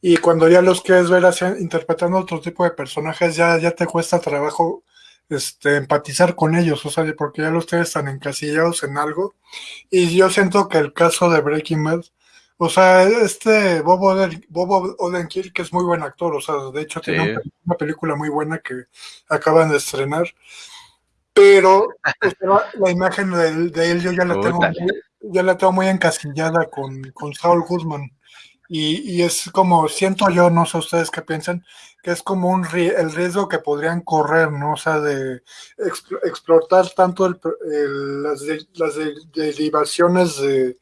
y cuando ya los quieres ver así, interpretando otro tipo de personajes, ya, ya te cuesta trabajo este, empatizar con ellos, o sea, porque ya los tienes tan encasillados en algo. Y yo siento que el caso de Breaking Bad, o sea, este Bob, Oden, Bob Odenkirk, que es muy buen actor, o sea, de hecho tiene Sí. una, una película muy buena que acaban de estrenar, pero o sea, la imagen de, él- de él yo ya la tengo ya la tengo muy encasillada con, con Saul Goodman. Y, y es como, siento yo, no sé ustedes qué piensan, que es como un el riesgo que podrían correr, ¿no? O sea, de expl- explotar tanto el el- las, de- las de- derivaciones de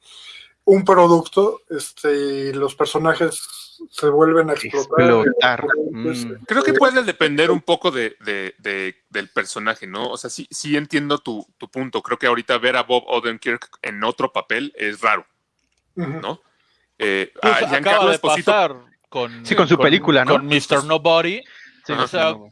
un producto, este, y los personajes se vuelven a explotar. explotar. Pues, Mm. Creo que puede depender un poco de, de- de- del personaje, ¿no? O sea, sí, sí entiendo tu, tu punto. Creo que ahorita ver a Bob Odenkirk en otro papel es raro. ¿no? Eh, Pues a acaba Giancarlo de Esposito pasar con, Sí, con su película, ¿no? Con Mr. Nobody. Sí, o sea, no.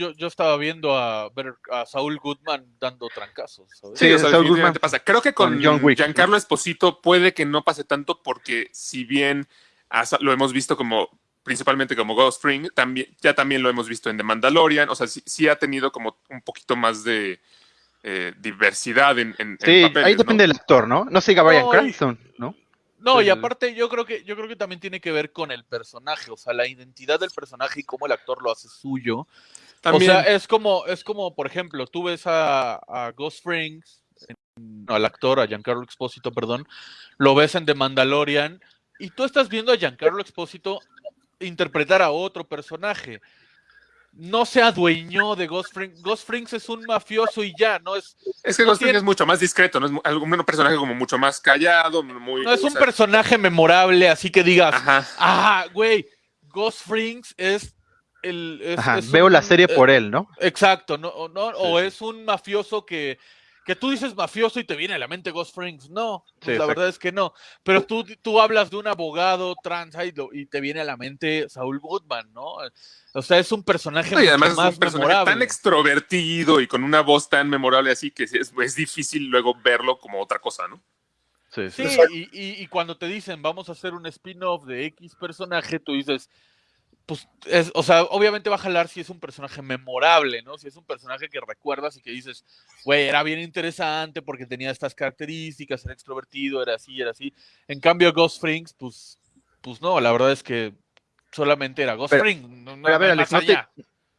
Yo, yo estaba viendo a, ver a Saúl Goodman dando trancazos. ¿sabes? Sí, Sí, o sea, Saul definitivamente Goodman pasa. Creo que con, con John Wick, Giancarlo Esposito puede que no pase tanto porque si bien hasta lo hemos visto como principalmente como Ghost Spring, también, ya también lo hemos visto en The Mandalorian, o sea, sí, sí ha tenido como un poquito más de eh, diversidad en, en- en Sí, papeles, ahí ¿no? depende del actor, ¿no? No siga Brian No, y- Cranston, ¿no? No, y aparte yo creo que yo creo que también tiene que ver con el personaje, o sea, la identidad del personaje y cómo el actor lo hace suyo. También, O sea, es como, es como, por ejemplo, tú ves a, a Ghost Frings, en- al actor, a Giancarlo Expósito, perdón, lo ves en The Mandalorian, y tú estás viendo a Giancarlo Expósito interpretar a otro personaje. No se adueñó de Ghost Frings. Ghost Frings es un mafioso y ya, no es, es que no Ghost tiene- es mucho más discreto, ¿no? Es un personaje como mucho más callado, muy... no es o un sea, personaje memorable, así que digas, Ajá. ah, güey, Ghost Frings es el... es- Ajá, es veo la serie eh, por él, ¿no? Exacto, no, o, no, o es un mafioso que, que tú dices mafioso y te viene a la mente Ghost Frings. No, pues Sí, la verdad es que no. Pero tú, tú hablas de un abogado trans y, lo- y te viene a la mente Saul Goodman, ¿no? O sea, es un personaje No, y además mucho es más un personaje memorable. tan extrovertido y con una voz tan memorable así que es, es difícil luego verlo como otra cosa, ¿no? Sí, Sí, Exacto. y, y- y cuando te dicen vamos a hacer un spin-off de X personaje, tú dices, pues, es, o sea, obviamente va a jalar si es un personaje memorable, ¿no? Si es un personaje que recuerdas y que dices, güey, era bien interesante porque tenía estas características, era extrovertido, era así, era así. En cambio, Ghost Frings, pues, pues no, la verdad es que solamente era Ghost Pero-. No, no pero a ver, Alex, ¿no te-.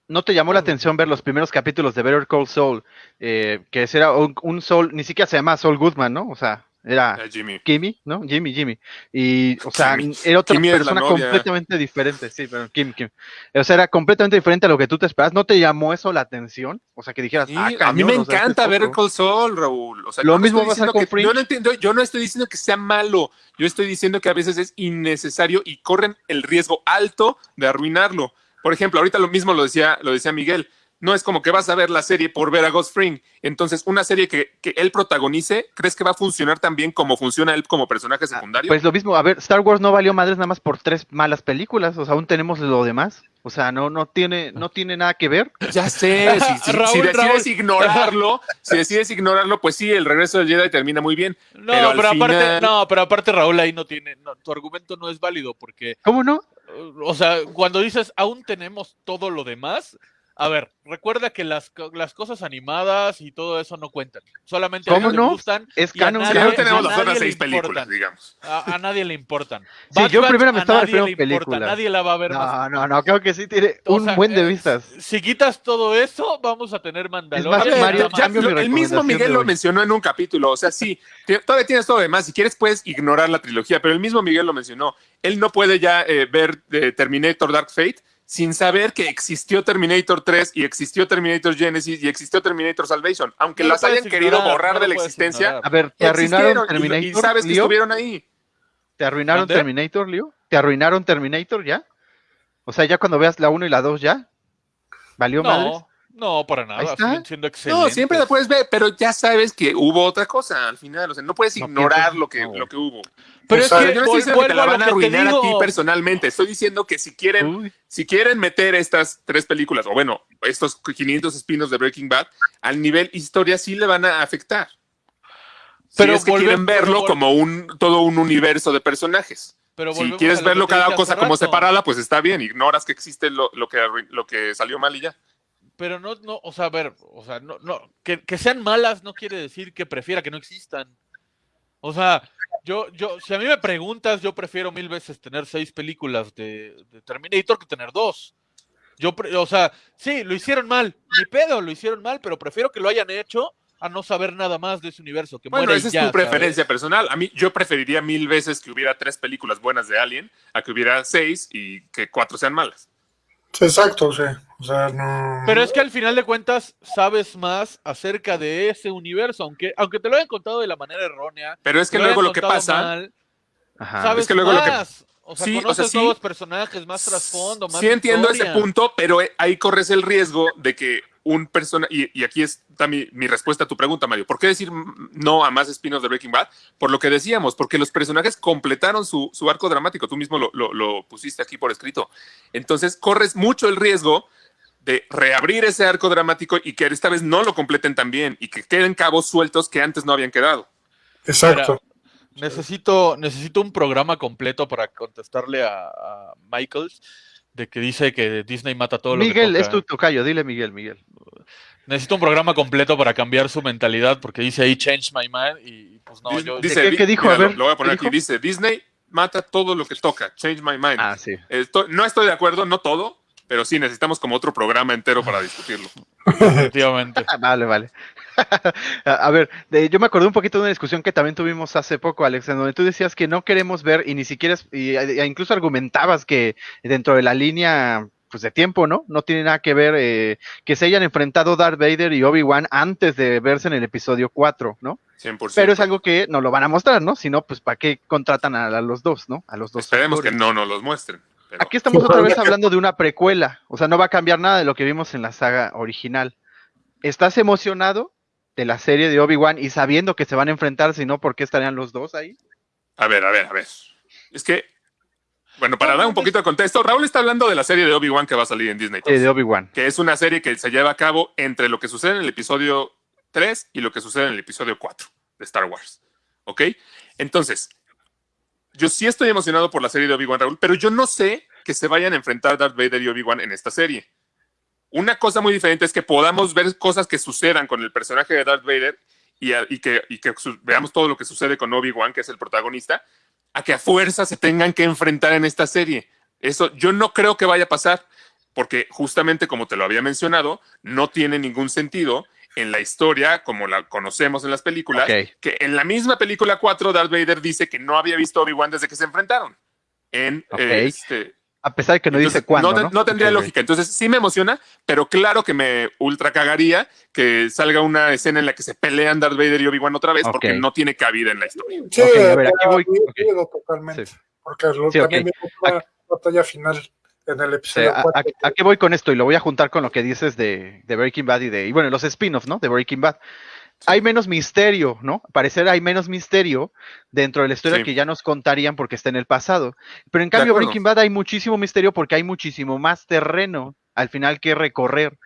¿No te llamó la atención ver los primeros capítulos de Better Call Saul? Eh, que ese era un, un Saul, ni siquiera se llama Saul Goodman, ¿no? O sea, era Jimmy. Kimmy, ¿no? Jimmy, Jimmy. Y, o sea, era otra persona completamente diferente, sí, pero Kim, Kim. O sea, era completamente diferente a lo que tú te esperas. ¿No te llamó eso la atención? O sea, que dijeras, Sí, ah, a mí me o sea, encanta este es ver. Call Saul, Raúl. O sea, Lo mismo estoy va a que- yo no entiendo, yo no estoy diciendo que sea malo. Yo estoy diciendo que a veces es innecesario y corren el riesgo alto de arruinarlo. Por ejemplo, ahorita lo mismo lo decía, lo decía Miguel. No es como que vas a ver la serie por ver a Ghost Fring. Entonces, una serie que, que él protagonice, ¿crees que va a funcionar tan bien como funciona él como personaje secundario? Pues lo mismo, a ver, Star Wars no valió madres nada más por tres malas películas, o sea, aún tenemos lo demás. O sea, no, no tiene, no tiene nada que ver. Ya sé, si, si- Raúl, si decides Raúl. ignorarlo, si decides ignorarlo, pues sí, el regreso del Jedi termina muy bien. No, Pero pero, aparte, final- no, pero aparte Raúl ahí no tiene, no, tu argumento no es válido porque, ¿Cómo no? o sea, cuando dices aún tenemos todo lo demás, a ver, recuerda que las, co- las cosas animadas y todo eso no cuentan. Solamente a ¿Cómo no? gustan. Es canon, nadie- Ya no tenemos a las nadie otras le seis películas, importan. digamos. A, a nadie le importan. Sí, yo Bad primero me estaba refiriendo le a importa, películas. Nadie la va a ver más. No, no, no, creo que sí tiene O un sea, buen de eh, vistas. Si quitas todo eso, vamos a tener Mandalorian. más, A ver, Mario, ya- lo- el mismo Miguel lo mencionó en un capítulo, o sea, sí, todavía tienes todo demás, si quieres puedes ignorar la trilogía, pero el mismo Miguel lo mencionó, él no puede ya eh, ver eh, Terminator Dark Fate sin saber que existió Terminator 3 y existió Terminator Genesis y existió Terminator Salvation, aunque No las hayan querido borrar no de la existencia, ignorar. A ver, te arruinaron existieron y- Terminator. y, sabes que Leo? estuvieron ahí. ¿Te arruinaron ¿Mande? Terminator, Leo? ¿Te arruinaron Terminator ya? O sea, ya cuando veas la 1 y la 2 ya. ¿Valió madres? No, para nada. Siendo. No, siempre la puedes ver, pero ya sabes que hubo otra cosa al final, o sea, no puedes No ignorar lo que, no. lo que hubo. Pero es que Yo no estoy diciendo que te la van a arruinar a ti personalmente. Estoy diciendo que si quieren, Uy, si quieren meter estas tres películas, o bueno, estos 500 espinos de Breaking Bad, al nivel historia sí le van a afectar. Pero Pero es que volve- quieren verlo como un todo un universo de personajes. Pero Si quieres lo verlo cada cosa como separada, pues está bien. Ignoras que existe lo, lo que lo que salió mal y ya. Pero no, no, o sea, a ver, o sea, no, no, que, que sean malas no quiere decir que prefiera que no existan. O sea, yo, yo, si a mí me preguntas, yo prefiero mil veces tener seis películas de, de Terminator que tener dos. Yo, pre- o sea, sí, lo hicieron mal, ni pedo, lo hicieron mal, pero prefiero que lo hayan hecho a no saber nada más de ese universo. Que Bueno, esa es ya, tu preferencia ¿sabes? personal. A mí, yo preferiría mil veces que hubiera tres películas buenas de Alien a que hubiera seis y que cuatro sean malas. Sí, exacto, sí. O sea, no. Pero es que al final de cuentas sabes más acerca de ese universo, aunque, aunque te lo hayan contado de la manera errónea. Pero es que luego lo que pasa, mal, ajá. sabes es que luego lo que-. O sea, Sí, o conoces sea, sí. nuevos personajes, más trasfondo, más Sí entiendo ese punto, pero ahí corres el riesgo de que un personaje, y, y aquí está mi, mi respuesta a tu pregunta, Mario, ¿por qué decir no a más espinos de Breaking Bad? Por lo que decíamos, porque los personajes completaron su, su arco dramático, tú mismo lo, lo- lo pusiste aquí por escrito. Entonces corres mucho el riesgo de reabrir ese arco dramático y que esta vez no lo completen tan bien y que queden cabos sueltos que antes no habían quedado. Exacto. Necesito, necesito un programa completo para contestarle a, a Michaels de que dice que Disney mata todo lo Miguel, que es toca. tu tocayo, dile Miguel, Miguel. Necesito un programa completo para cambiar su mentalidad porque dice ahí change my mind y pues no, yo dice, ¿Qué- di- qué dijo? mira, A ver, lo, lo voy a poner ¿qué aquí. dijo? Dice, Disney mata todo lo que toca. Change my mind. Ah, sí. Estoy- no estoy de acuerdo, no todo, pero sí necesitamos como otro programa entero para discutirlo. definitivamente. Ah, vale, vale. a ver, de- yo me acordé un poquito de una discusión que también tuvimos hace poco, Alex, en donde tú decías que no queremos ver y ni siquiera, y, e incluso argumentabas que dentro de la línea pues de tiempo, ¿no? No tiene nada que ver eh, que se hayan enfrentado Darth Vader y Obi-Wan antes de verse en el episodio 4, ¿no? 100%. Pero es algo que no lo van a mostrar, ¿no? Si no, pues ¿para qué contratan a, a los dos, ¿no? A los dos. Esperemos que no nos los muestren. Pero- Aquí estamos otra vez hablando de una precuela, o sea, no va a cambiar nada de lo que vimos en la saga original. ¿Estás emocionado de la serie de Obi-Wan y sabiendo que se van a enfrentar, si no, ¿por qué estarían los dos ahí? A ver, a ver, a ver. Es que, bueno, para dar un poquito de contexto, Raúl está hablando de la serie de Obi-Wan que va a salir en Disney. Eh, de Obi-Wan. que es una serie que se lleva a cabo entre lo que sucede en el episodio 3 y lo que sucede en el episodio 4 de Star Wars. ¿Ok? Entonces, yo sí estoy emocionado por la serie de Obi-Wan Raúl, pero yo no sé que se vayan a enfrentar Darth Vader y Obi-Wan en esta serie. Una cosa muy diferente es que podamos ver cosas que sucedan con el personaje de Darth Vader y, que, que veamos todo lo que sucede con Obi-Wan, que es el protagonista, a que a fuerza se tengan que enfrentar en esta serie. Eso yo no creo que vaya a pasar, porque justamente como te lo había mencionado, no tiene ningún sentido en la historia como la conocemos en las películas, que en la misma película 4 Darth Vader dice que no había visto a Obi-Wan desde que se enfrentaron. En, eh, este, A pesar de que no entonces, dice cuándo, no, ¿no? te- no tendría lógica. Entonces sí me emociona, pero claro que me ultra cagaría que salga una escena en la que se pelean Darth Vader y Obi-Wan otra vez, porque no tiene cabida en la historia. Sí, Ok, a ver, aquí voy- totalmente. Sí. Porque lo- Sí, también viene una batalla final. En el O episodio sea, ¿a, 4. a- a qué voy con esto? Y lo voy a juntar con lo que dices de, de Breaking Bad y de, y bueno, los spin-offs, ¿no? De Breaking Bad. Hay menos misterio, ¿no? Parecer hay menos misterio dentro de la historia Sí. que ya nos contarían porque está en el pasado. Pero en cambio. Breaking Bad hay muchísimo misterio porque hay muchísimo más terreno al final que recorrer.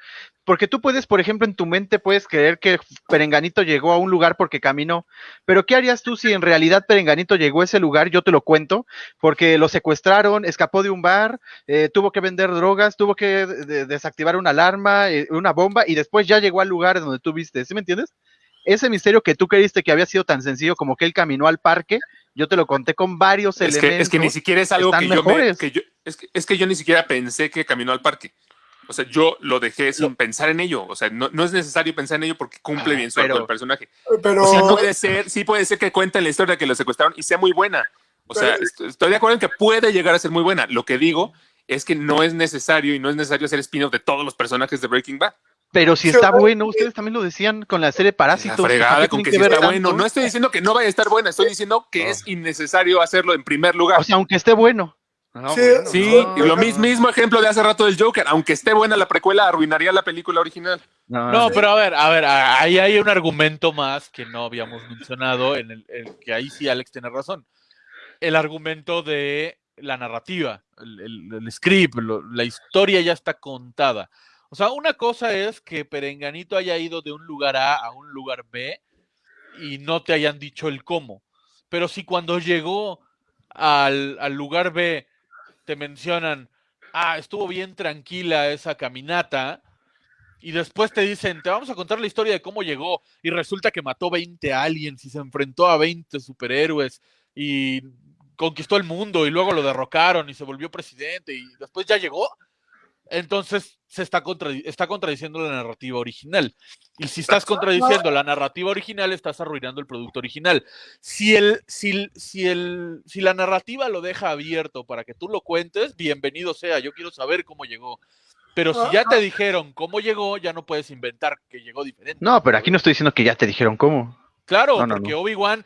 Porque tú puedes, por ejemplo, en tu mente puedes creer que Perenganito llegó a un lugar porque caminó, pero ¿qué harías tú si en realidad Perenganito llegó a ese lugar? Yo te lo cuento, porque lo secuestraron, escapó de un bar, eh, tuvo que vender drogas, tuvo que de- de- desactivar una alarma, eh, una bomba, y después ya llegó al lugar donde tú viste, ¿sí me entiendes? Ese misterio que tú creíste que había sido tan sencillo como que él caminó al parque, yo te lo conté con varios Es elementos. que, es que ni siquiera es algo que yo, me, que yo es, que, es que yo ni siquiera pensé que caminó al parque. O sea, yo lo dejé sin pensar en ello. O sea, no, no es necesario pensar en ello porque cumple Ah, bien su arco pero- el personaje. Pero sí puede ser, sí puede ser que cuenten la historia de que lo secuestraron y sea muy buena. O sea, Pero- estoy de acuerdo en que puede llegar a ser muy buena. Lo que digo es que no es necesario y no es necesario hacer spin-off de todos los personajes de Breaking Bad. Pero si está bueno, ustedes también lo decían con la serie La Parásitos. ¿para fregada con que que está bueno. No estoy diciendo que no vaya a estar buena, estoy diciendo que es innecesario hacerlo en primer lugar. O sea, aunque esté bueno. No, Sí, bueno, Sí, no, y lo no, mis- mismo ejemplo de hace rato del Joker. Aunque esté buena la precuela, arruinaría la película original. no, No, pero a ver, a ver, ahí hay un argumento más que no habíamos mencionado, en el, el que ahí sí Alex tiene razón. El argumento de la narrativa, el, el- el script, lo- la historia ya está contada. O sea, una cosa es que Perenganito haya ido de un lugar A a un lugar B y no te hayan dicho el cómo. Pero si cuando llegó al, al lugar B te mencionan, ah, estuvo bien tranquila esa caminata, y después te dicen, te vamos a contar la historia de cómo llegó, y resulta que mató 20 aliens y se enfrentó a 20 superhéroes y conquistó el mundo y luego lo derrocaron y se volvió presidente y después ya llegó. Entonces se está, contradi- está contradiciendo la narrativa original. Y si estás contradiciendo la narrativa original, estás arruinando el producto original. Si, el, si, el- si, el, si la narrativa lo deja abierto para que tú lo cuentes, bienvenido sea. Yo quiero saber cómo llegó. Pero si ya te dijeron cómo llegó, ya no puedes inventar que llegó diferente. No, pero aquí no estoy diciendo que ya te dijeron cómo. Claro, No, no, porque no. Obi-Wan,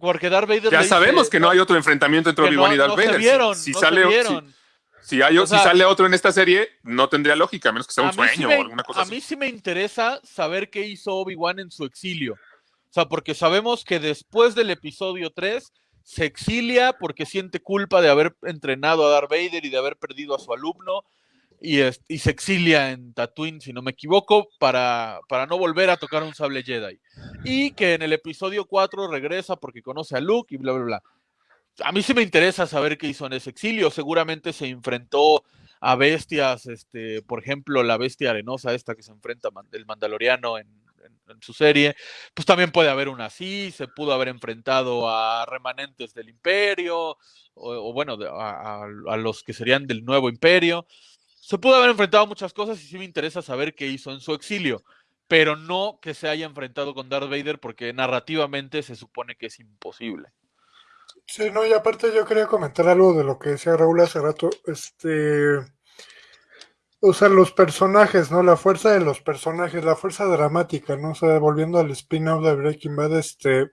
porque Darth Vader Ya le dice, sabemos que no hay otro enfrentamiento entre Obi-Wan no- y Darth no Vader. Se Si- vieron, si, no sale, se si- vieron. Si hay- O si sea- sale otro en esta serie, no tendría lógica, a menos que sea un sí sueño me, o alguna cosa a así. mí sí me interesa saber qué hizo Obi-Wan en su exilio. O sea, porque sabemos que después del episodio 3 se exilia porque siente culpa de haber entrenado a Darth Vader y de haber perdido a su alumno. Y, es- y se exilia en Tatooine, si no me equivoco, para, para no volver a tocar un sable Jedi. Y que en el episodio 4 regresa porque conoce a Luke y bla, bla, bla. A mí sí me interesa saber qué hizo en ese exilio. Seguramente se enfrentó a bestias, este, por ejemplo, la bestia arenosa esta que se enfrenta el Mandaloriano en, su serie, pues también puede haber una así, se pudo haber enfrentado a remanentes del imperio, o, bueno, a- a los que serían del nuevo imperio. Se pudo haber enfrentado a muchas cosas y sí me interesa saber qué hizo en su exilio, pero no que se haya enfrentado con Darth Vader porque narrativamente se supone que es imposible. Sí, no, y aparte yo quería comentar algo de lo que decía Raúl hace rato. Este. O sea, los personajes, ¿no? La fuerza de los personajes, la fuerza dramática, ¿no? O sea, volviendo al spin-off de Breaking Bad, este.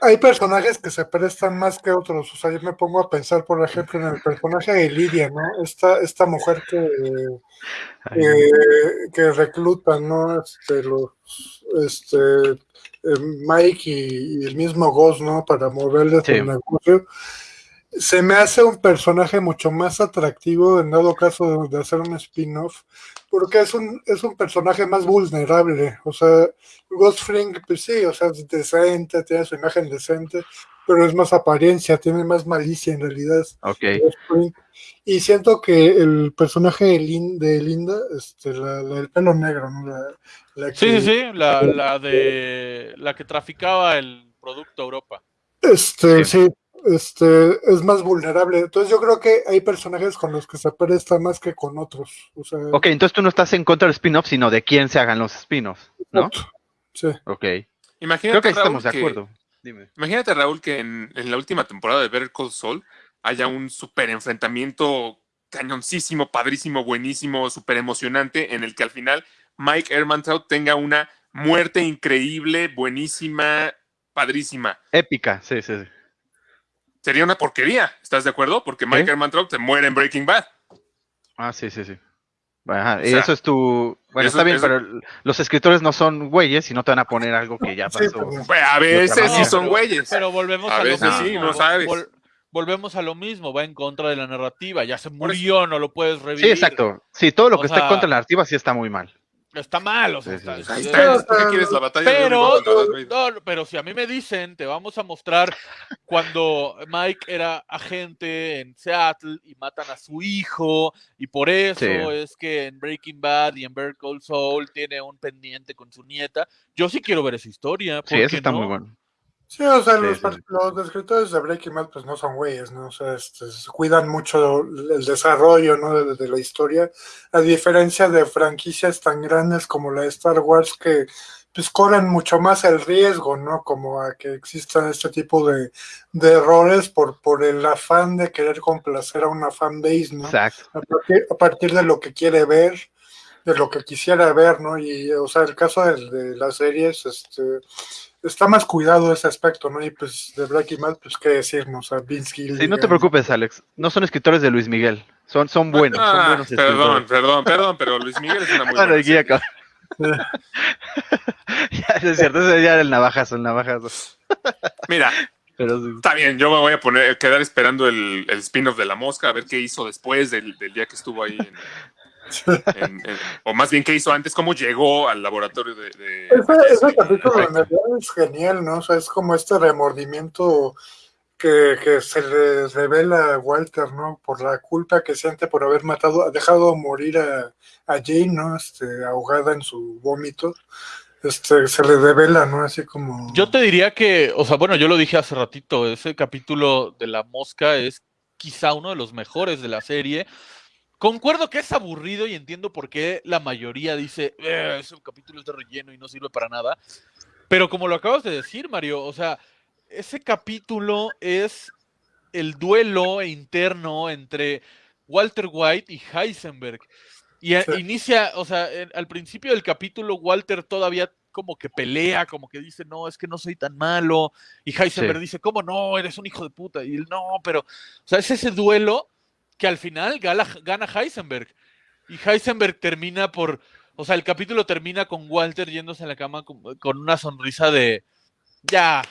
Hay personajes que se prestan más que otros. O sea, yo me pongo a pensar, por ejemplo, en el personaje de Lidia, ¿no? Esta, esta mujer que, eh, que reclutan, ¿no? Este, los, este, Mike y, y el mismo Ghost, ¿no? Para moverles Sí. el negocio. Se me hace un personaje mucho más atractivo en dado caso de, de hacer un spin-off, porque es un, es un personaje más vulnerable. O sea, Ghost Fring, pues sí, o sea, es decente, tiene su imagen decente, pero es más apariencia, tiene más malicia en realidad. Ok. Ghost Fring. Y siento que el personaje de, Lin- de Linda, este, la, la del pelo negro, ¿no? La, la Sí, que- sí, sí, la, la de la que traficaba el producto a Europa. Este, Sí. sí, este, es más vulnerable. Entonces yo creo que hay personajes con los que se presta más que con otros. O sea, Ok, entonces tú no estás en contra del spin-off, sino de quién se hagan los spin-offs, ¿no? sí. Ok. Imagínate, Creo que Raúl, estamos de que- acuerdo. Dime. Imagínate, Raúl, que en, en la última temporada de Better Call Saul haya un super enfrentamiento cañoncísimo, padrísimo, buenísimo, súper emocionante, en el que al final Mike Ehrmantraut tenga una muerte increíble, buenísima, padrísima. Épica, sí, sí, sí. sería una porquería, ¿estás de acuerdo? Porque Mike ¿Qué? Ehrmantraut se muere en Breaking Bad. Ah, sí, sí, sí. Ajá, O y sea, eso es tu... Bueno, eso- está bien, eso- pero los escritores no son güeyes y no te van a poner algo que ya Sí, pasó. pues, Pues a veces sí son güeyes. Pero volvemos A a, veces lo sí, mismo. no sabes. Vol- volvemos a lo mismo, va en contra de la narrativa. Ya se murió, no lo puedes revivir. Sí, exacto. Sí, todo lo O que está sea, contra la narrativa sí está muy mal. Está mal, o sea, Sí, sí, está- sí. Ahí está- está, ¿tú qué quieres? La batalla Pero, no, no, pero si a mí me dicen, te vamos a mostrar cuando Mike era agente en Seattle y matan a su hijo, y por eso Sí. es que en Breaking Bad y en Better Call Saul tiene un pendiente con su nieta. Yo sí quiero ver esa historia. Sí, ¿por eso está no? muy bueno. Sí, o sea, Sí, los, sí, los escritores de Breaking Bad pues no son güeyes, ¿no? O sea, este, se cuidan mucho el desarrollo, ¿no? De, de la historia, a diferencia de franquicias tan grandes como la de Star Wars que pues corren mucho más el riesgo, ¿no? Como a que existan este tipo de, de errores por, por el afán de querer complacer a una fanbase, ¿no? Exacto. a partir, a partir de lo que quiere ver, de lo que quisiera ver, ¿no? Y, o sea, el caso de, de las series, este, está más cuidado ese aspecto, ¿no? Y pues de Breaking Bad, pues qué decir, ¿no? O sea, Vince Sí, Gilligan. no te preocupes, Alex. No son escritores de Luis Miguel. Son, son buenos, son Ah, buenos perdón, escritores. perdón, perdón, pero Luis Miguel es una muy buena guía. Ya, es cierto, ese ya era el navajazo, el navajazo. Mira, Pero sí. está bien, yo me voy a poner, quedar esperando el, el spin-off de la mosca, a ver qué hizo después del, del día que estuvo ahí. en- en- en- o más bien qué hizo antes, cómo llegó al laboratorio de... de- Ese, ese de- capítulo en realidad es genial, ¿no? O sea, es como este remordimiento que, que se le revela a Walter, ¿no? Por la culpa que siente por haber matado, ha dejado morir a, a Jane, ¿no? Este, ahogada en su vómito. Este, se le revela, ¿no? Así como... Yo te diría que, o sea, bueno, yo lo dije hace ratito, ese capítulo de la mosca es quizá uno de los mejores de la serie. Concuerdo que es aburrido y entiendo por qué la mayoría dice, "Eh, ese capítulo es de relleno y no sirve para nada. Pero como lo acabas de decir, Mario, o sea, ese capítulo es el duelo interno entre Walter White y Heisenberg. Y a- Sí. inicia, o sea, en- al principio del capítulo, Walter todavía como que pelea, como que dice, no, es que no soy tan malo. Y Heisenberg Sí. dice, ¿cómo no? Eres un hijo de puta. Y él, no, pero, o sea, es ese duelo que al final gana, gana Heisenberg. Y Heisenberg termina por, o sea, el capítulo termina con Walter yéndose en la cama con, con una sonrisa de, ya,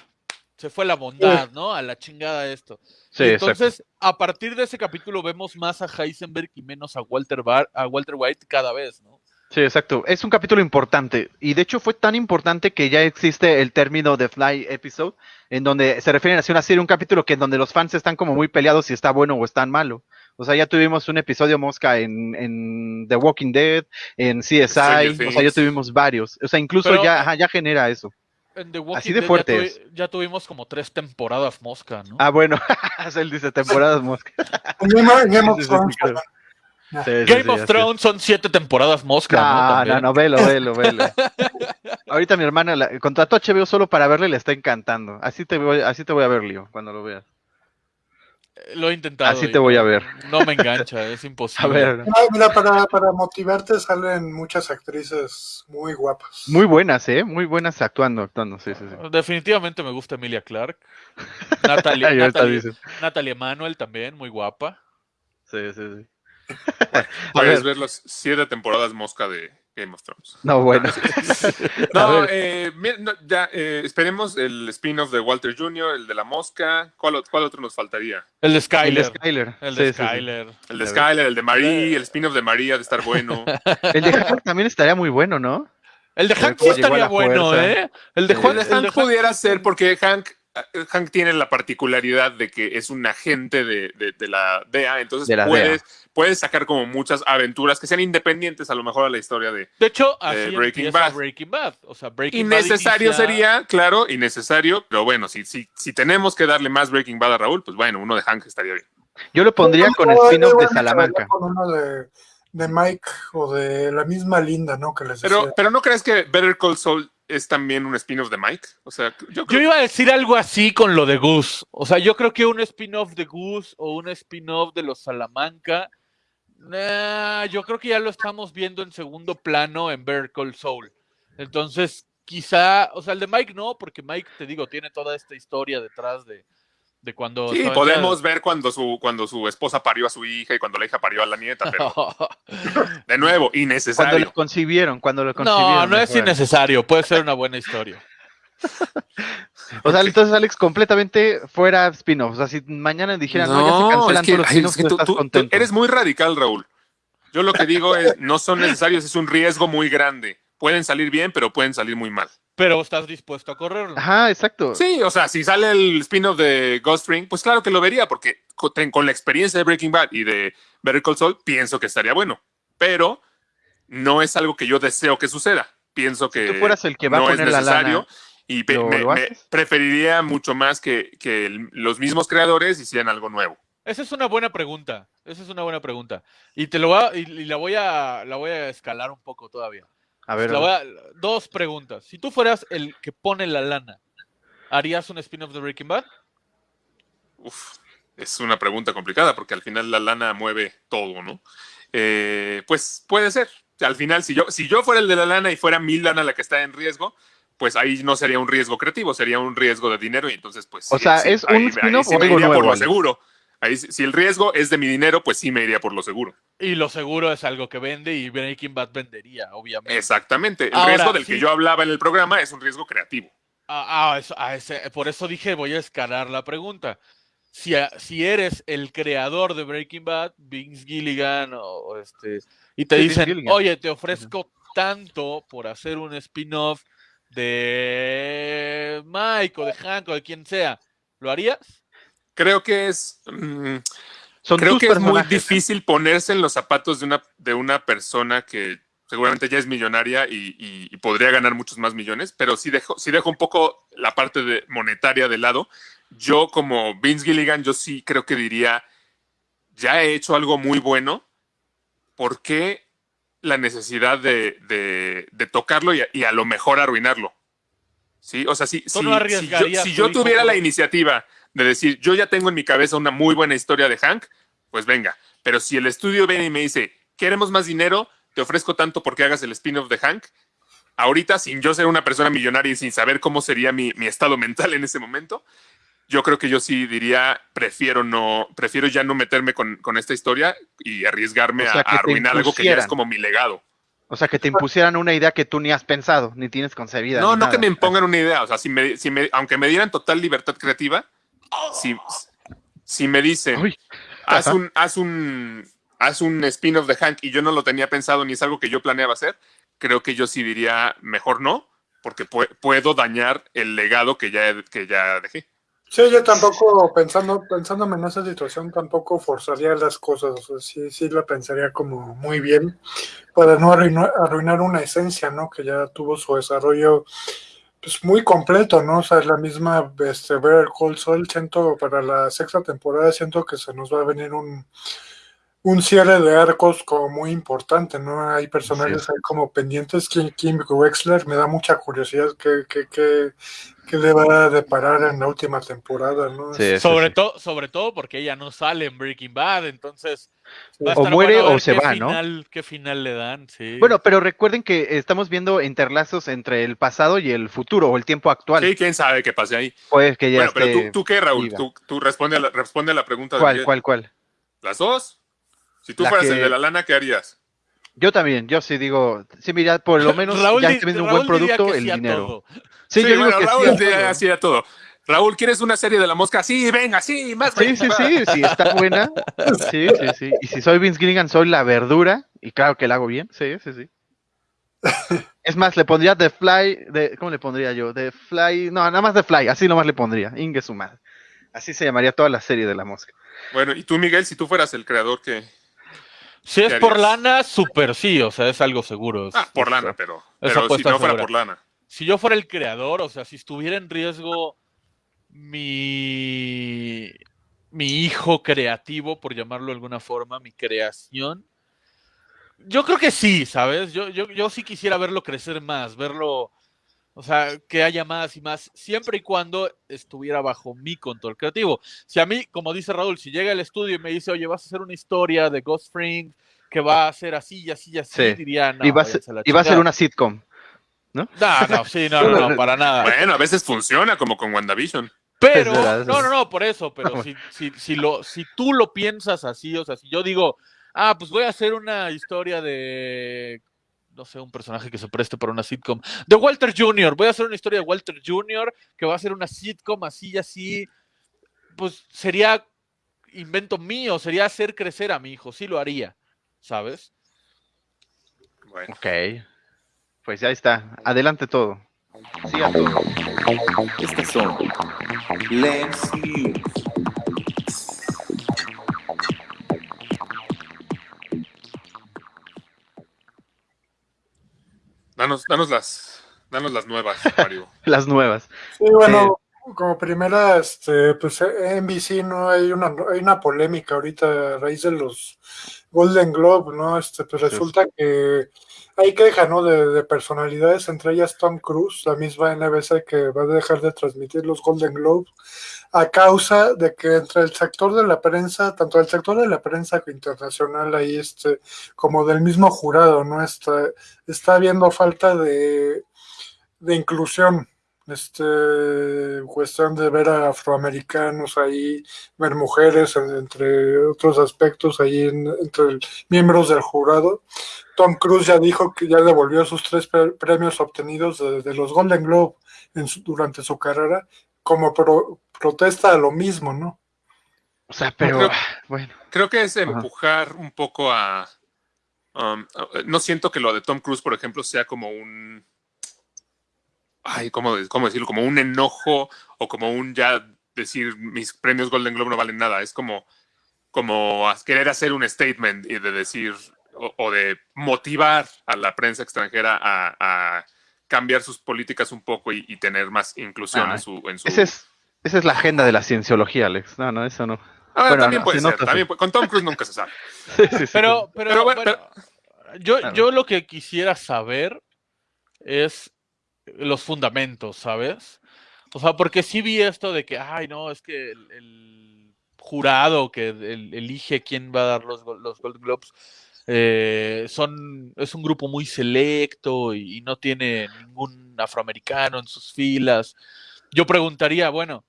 se fue la bondad, ¿no? A la chingada esto. Sí, exacto. entonces, a partir de ese capítulo vemos más a Heisenberg y menos a Walter, Bar a Walter White cada vez, ¿no? Sí, exacto. Es un capítulo importante. Y de hecho fue tan importante que ya existe el término de Fly Episode, en donde se refieren a una serie, un capítulo que en donde los fans están como muy peleados si está bueno o está malo. O sea, ya tuvimos un episodio mosca en, en The Walking Dead, en CSI, o sea, ya tuvimos varios. O sea, incluso Pero- ya, ajá, ya genera eso. En The Walking Así de Dead fuerte ya, tuvimos como tres temporadas mosca, ¿no? Ah, bueno, él dice temporadas mosca. Game of- Thrones. Sí, sí, Game sí, of. Thrones son siete temporadas mosca, ¿no? No, no, no, velo, velo, velo. Ahorita mi hermana la, contrató a HBO solo para verle, le está encantando. Así te voy, así te voy a ver, Leo, cuando lo veas. Lo he intentado. Así te voy a ver. No me engancha, es A imposible. ver, No, mira, para, para motivarte salen muchas actrices muy guapas. muy buenas, ¿eh? Muy buenas actuando, actuando, sí, sí, sí. Definitivamente me gusta Emilia Clark. Natalie, dice. Natalie Emanuel también, muy guapa. Sí, sí, sí. Puedes ver. ver las siete temporadas mosca de Game of Thrones. No, bueno. A No, eh, no, ya, eh, esperemos el spin-off de Walter Jr., el de la mosca. ¿Cuál, cuál otro nos faltaría? El de El Skyler. de Skyler. El Sí, de sí, sí. Skyler. El de. Skyler, el de Marie, el spin-off de María de estar bueno. El de Hank también estaría muy bueno, ¿no? El de Hank sí estaría bueno, fuerza. ¿eh? El de. Juan, El de el de Hank Hank- pudiera ser porque Hank, eh, Hank tiene la particularidad de que es un agente de, de- de la DEA, entonces De la puedes, puedes sacar como muchas aventuras que sean independientes a lo mejor a la historia de... De hecho, así Eh, Breaking Bad. Breaking Bad. O sea, Breaking Bad Innecesario inicia- sería, claro, innecesario, pero bueno, si, si, si tenemos que darle más Breaking Bad a Raúl, pues bueno, uno de Hank estaría bien. Yo lo pondría con el No, spin-off de Salamanca. Con uno de, de Mike o de la misma Linda, ¿no? Que les Pero, pero ¿no crees que Better Call Saul es también un spin-off de Mike? O sea, yo iba a decir algo así con lo de Goose. O sea, yo creo que un spin-off de Goose o un spin-off de los Salamanca. nah, yo creo que ya lo estamos viendo en segundo plano en Better Call Soul. Entonces, quizá, o sea, el de Mike no, porque Mike, te digo, tiene toda esta historia detrás de, De cuando. Sí, podemos ver cuando su, cuando su esposa parió a su hija y cuando la hija parió a la nieta, pero de nuevo, Cuando innecesario. lo concibieron, cuando lo concibieron. No, no es innecesario. Puede ser una buena historia. O sea, entonces Alex, completamente fuera spin-off. O sea, si mañana dijeran, no, ya se cancelan es que- todos los ay, spin-offs, es que tú tú, estás tú- tú contento. eres muy radical, Raúl. Yo lo que digo es, no son necesarios, es un riesgo muy grande. Pueden salir bien, pero pueden salir muy mal. Pero estás dispuesto a correrlo. Ajá, exacto. Sí, o sea, si sale el spin-off de Ghost Ring, pues claro que lo vería, porque con la experiencia de Breaking Bad y de Better Call Saul, pienso que estaría bueno. Pero no es algo que yo deseo que suceda. Pienso que tú fueras el que va a no es poner la necesario. lana, y pe- ¿lo- me, lo me haces? preferiría mucho más que, que el- los mismos creadores hicieran algo nuevo. Esa es una buena pregunta. Esa es una buena pregunta. Y te lo voy a, y, y la voy a la voy a escalar un poco todavía. A ver, La voy a- dos preguntas. Si tú fueras el que pone la lana, ¿harías un spin-off de Breaking Bad? Uf, es una pregunta complicada porque al final la lana mueve todo, ¿no? Eh, pues puede ser. Al final, si yo, si yo fuera el de la lana y fuera mi lana la que está en riesgo, pues ahí no sería un riesgo creativo, sería un riesgo de dinero y entonces pues... O sí, sea, sí, ¿es un spin-off sí o algo por lo Alex? Ahí, si el riesgo es de mi dinero, pues sí me iría por lo seguro. Y lo seguro es algo que vende y Breaking Bad vendería, obviamente. Exactamente. El Ahora, riesgo del que yo hablaba en el programa es un riesgo creativo. Ah, ah, eso- ah, ese- por eso dije, voy a escalar la pregunta. Si, a- si eres el creador de Breaking Bad, Vince Gilligan, o, o este, y te Sí, dicen, oye, te ofrezco tanto por hacer un spin-off de Mike o de Hank o de quien sea, ¿lo harías? Creo que es... mm, son creo que es muy difícil ponerse en los zapatos de una, de una persona que seguramente ya es millonaria y, y- y podría ganar muchos más millones, pero si dejo, si dejo un poco la parte de monetaria de lado, yo como Vince Gilligan, yo sí creo que diría, ya he hecho algo muy bueno, ¿por qué la necesidad de, de- de tocarlo y a, y a lo mejor arruinarlo? ¿Sí? O sea, si, ¿Tú si- no si yo, si yo tuviera la iniciativa de decir, yo ya tengo en mi cabeza una muy buena historia de Hank, pues venga. Pero si el estudio viene y me dice, queremos más dinero, te ofrezco tanto porque hagas el spin-off de Hank, ahorita, sin yo ser una persona millonaria y sin saber cómo sería mi, mi estado mental en ese momento, yo creo que yo sí diría, prefiero no, prefiero ya no meterme con, con esta historia y arriesgarme O sea, a, arruinar algo que ya es como mi legado. O sea, que te impusieran una idea que tú ni has pensado, ni tienes concebida. No, no nada. que me impongan una idea. O sea, si me, si me- aunque me dieran total libertad creativa, si, si me dicen, Uy, haz Ajá. un, haz un, haz un spin-off de Hank y yo no lo tenía pensado ni es algo que yo planeaba hacer, creo que yo sí diría mejor no, porque pue- puedo dañar el legado que ya, que ya dejé. Sí, yo tampoco, pensando, pensándome en esa situación, tampoco forzaría las cosas. O sea, sí, sí la pensaría como muy bien para no arruinar, arruinar una esencia, ¿no? Que ya tuvo su desarrollo pues muy completo, ¿no? O sea, la misma este, Better Call Saul, siento para la sexta temporada, siento que se nos va a venir un, un cierre de arcos como muy importante, ¿no? Hay personajes ahí como pendientes. Kim, Kim Wexler, me da mucha curiosidad qué, qué, qué, qué le va a deparar en la última temporada, ¿no? Sí, sí, sobre, sí. todo sobre todo porque ella no sale en Breaking Bad, entonces Sí. va a O muere bueno o se va, ¿no? ¿Qué final le dan? Sí. Bueno, pero recuerden que estamos viendo interlazos entre el pasado y el futuro o el tiempo actual. Sí, quién sabe qué pase ahí. Pues que ya Bueno, pero tú, qué, Raúl, tú, tú responde, a la, responde a la pregunta de ¿Cuál, cuál, cuál? ¿Las dos? Si tú La fueras que- el de la lana, ¿qué harías? Yo también, yo sí digo, sí, mira, por lo menos Raúl ya estoy viendo un buen producto, el dinero. todo. Sí, yo digo bueno, que Raúl sí. todo. hacía todo. Raúl, ¿quieres una serie de la mosca? Sí, venga, sí, más. Sí, sí, sí, sí, está buena. Sí, sí, sí. Y si soy Vince Gilligan, soy la verdura. Y claro que la hago bien. Sí, sí, sí. Es más, le pondría The Fly. De, ¿Cómo le pondría yo? The Fly. No, nada más The Fly. Así nomás le pondría. Inge su madre. Así se llamaría toda la serie de la mosca. Bueno, y tú, Miguel, si tú fueras el creador que... Si es ¿Qué por lana, súper sí, o sea, es algo seguro. Ah, por lana, pero, pero si no fuera segura. por lana. Si yo fuera el creador, o sea, si estuviera en riesgo mi, mi hijo creativo, por llamarlo de alguna forma, mi creación, yo creo que sí, ¿sabes? Yo, yo, yo sí quisiera verlo crecer más, verlo, o sea, que haya más y más, siempre y cuando estuviera bajo mi control creativo. Si a mí, como dice Raúl, si llega al estudio y me dice, oye, vas a hacer una historia de Ghost Spring que va a ser así y así y así, Sí. diría, no, y va a ser, váyanse a la y va a ser chingada". una sitcom. No, no, sí, no, no, no, para nada. Bueno, a veces funciona, como con WandaVision. Pero, no, no, no, por eso, pero si, si, si, lo, si tú lo piensas así, o sea, si yo digo, ah, pues voy a hacer una historia de, no sé, un personaje que se preste para una sitcom, de Walter Jr., voy a hacer una historia de Walter Jr., que va a ser una sitcom así y así, pues sería invento mío, sería hacer crecer a mi hijo, sí lo haría, ¿sabes? Bueno, Ok. Pues ya está. Adelante todo. Siga todo. Estas son Lens News. danos, danos las, danos las nuevas, Mario. Las nuevas. Sí, bueno, como primera, este, pues eh, NBC, ¿no? Hay una, hay una polémica ahorita a raíz de los Golden Globe, ¿no? Este, pues Sí. resulta que hay queja, ¿no? De, de personalidades, entre ellas Tom Cruise, la misma NBC que va a dejar de transmitir los Golden Globes a causa de que entre el sector de la prensa, tanto el sector de la prensa internacional ahí, este, como del mismo jurado, ¿no? Está, está habiendo falta de, de inclusión este cuestión de ver a afroamericanos ahí, ver mujeres, en- entre otros aspectos ahí en- entre el- miembros del jurado. Tom Cruise ya dijo que ya devolvió sus tres pre- premios obtenidos de, de los Golden Globe en su- durante su carrera como pro- protesta a lo mismo, ¿no? O sea, pero creo- bueno. Creo que es empujar un poco a. um, no siento que lo de Tom Cruise, por ejemplo, sea como un. Ay, ¿cómo, de- cómo decirlo? Como un enojo o como un ya decir mis premios Golden Globe no valen nada. Es como, como querer hacer un statement y de decir o, o de motivar a la prensa extranjera a, a cambiar sus políticas un poco y, y tener más inclusión Ah, en su. En su... Ese es, esa es la agenda de la cienciología, Alex. No, no, eso no. Ah, bueno, también no, puede se ser. nota, también sí. puede- con Tom Cruise nunca se sabe. Sí, sí, sí. Pero, pero, Pero bueno, bueno, yo, yo lo que quisiera saber es los fundamentos, ¿sabes? O sea, porque sí vi esto de que, ay, no, es que el, jurado que el- elige quién va a dar los, los Golden Globes eh, son, es un grupo muy selecto y, no tiene ningún afroamericano en sus filas. Yo preguntaría, bueno,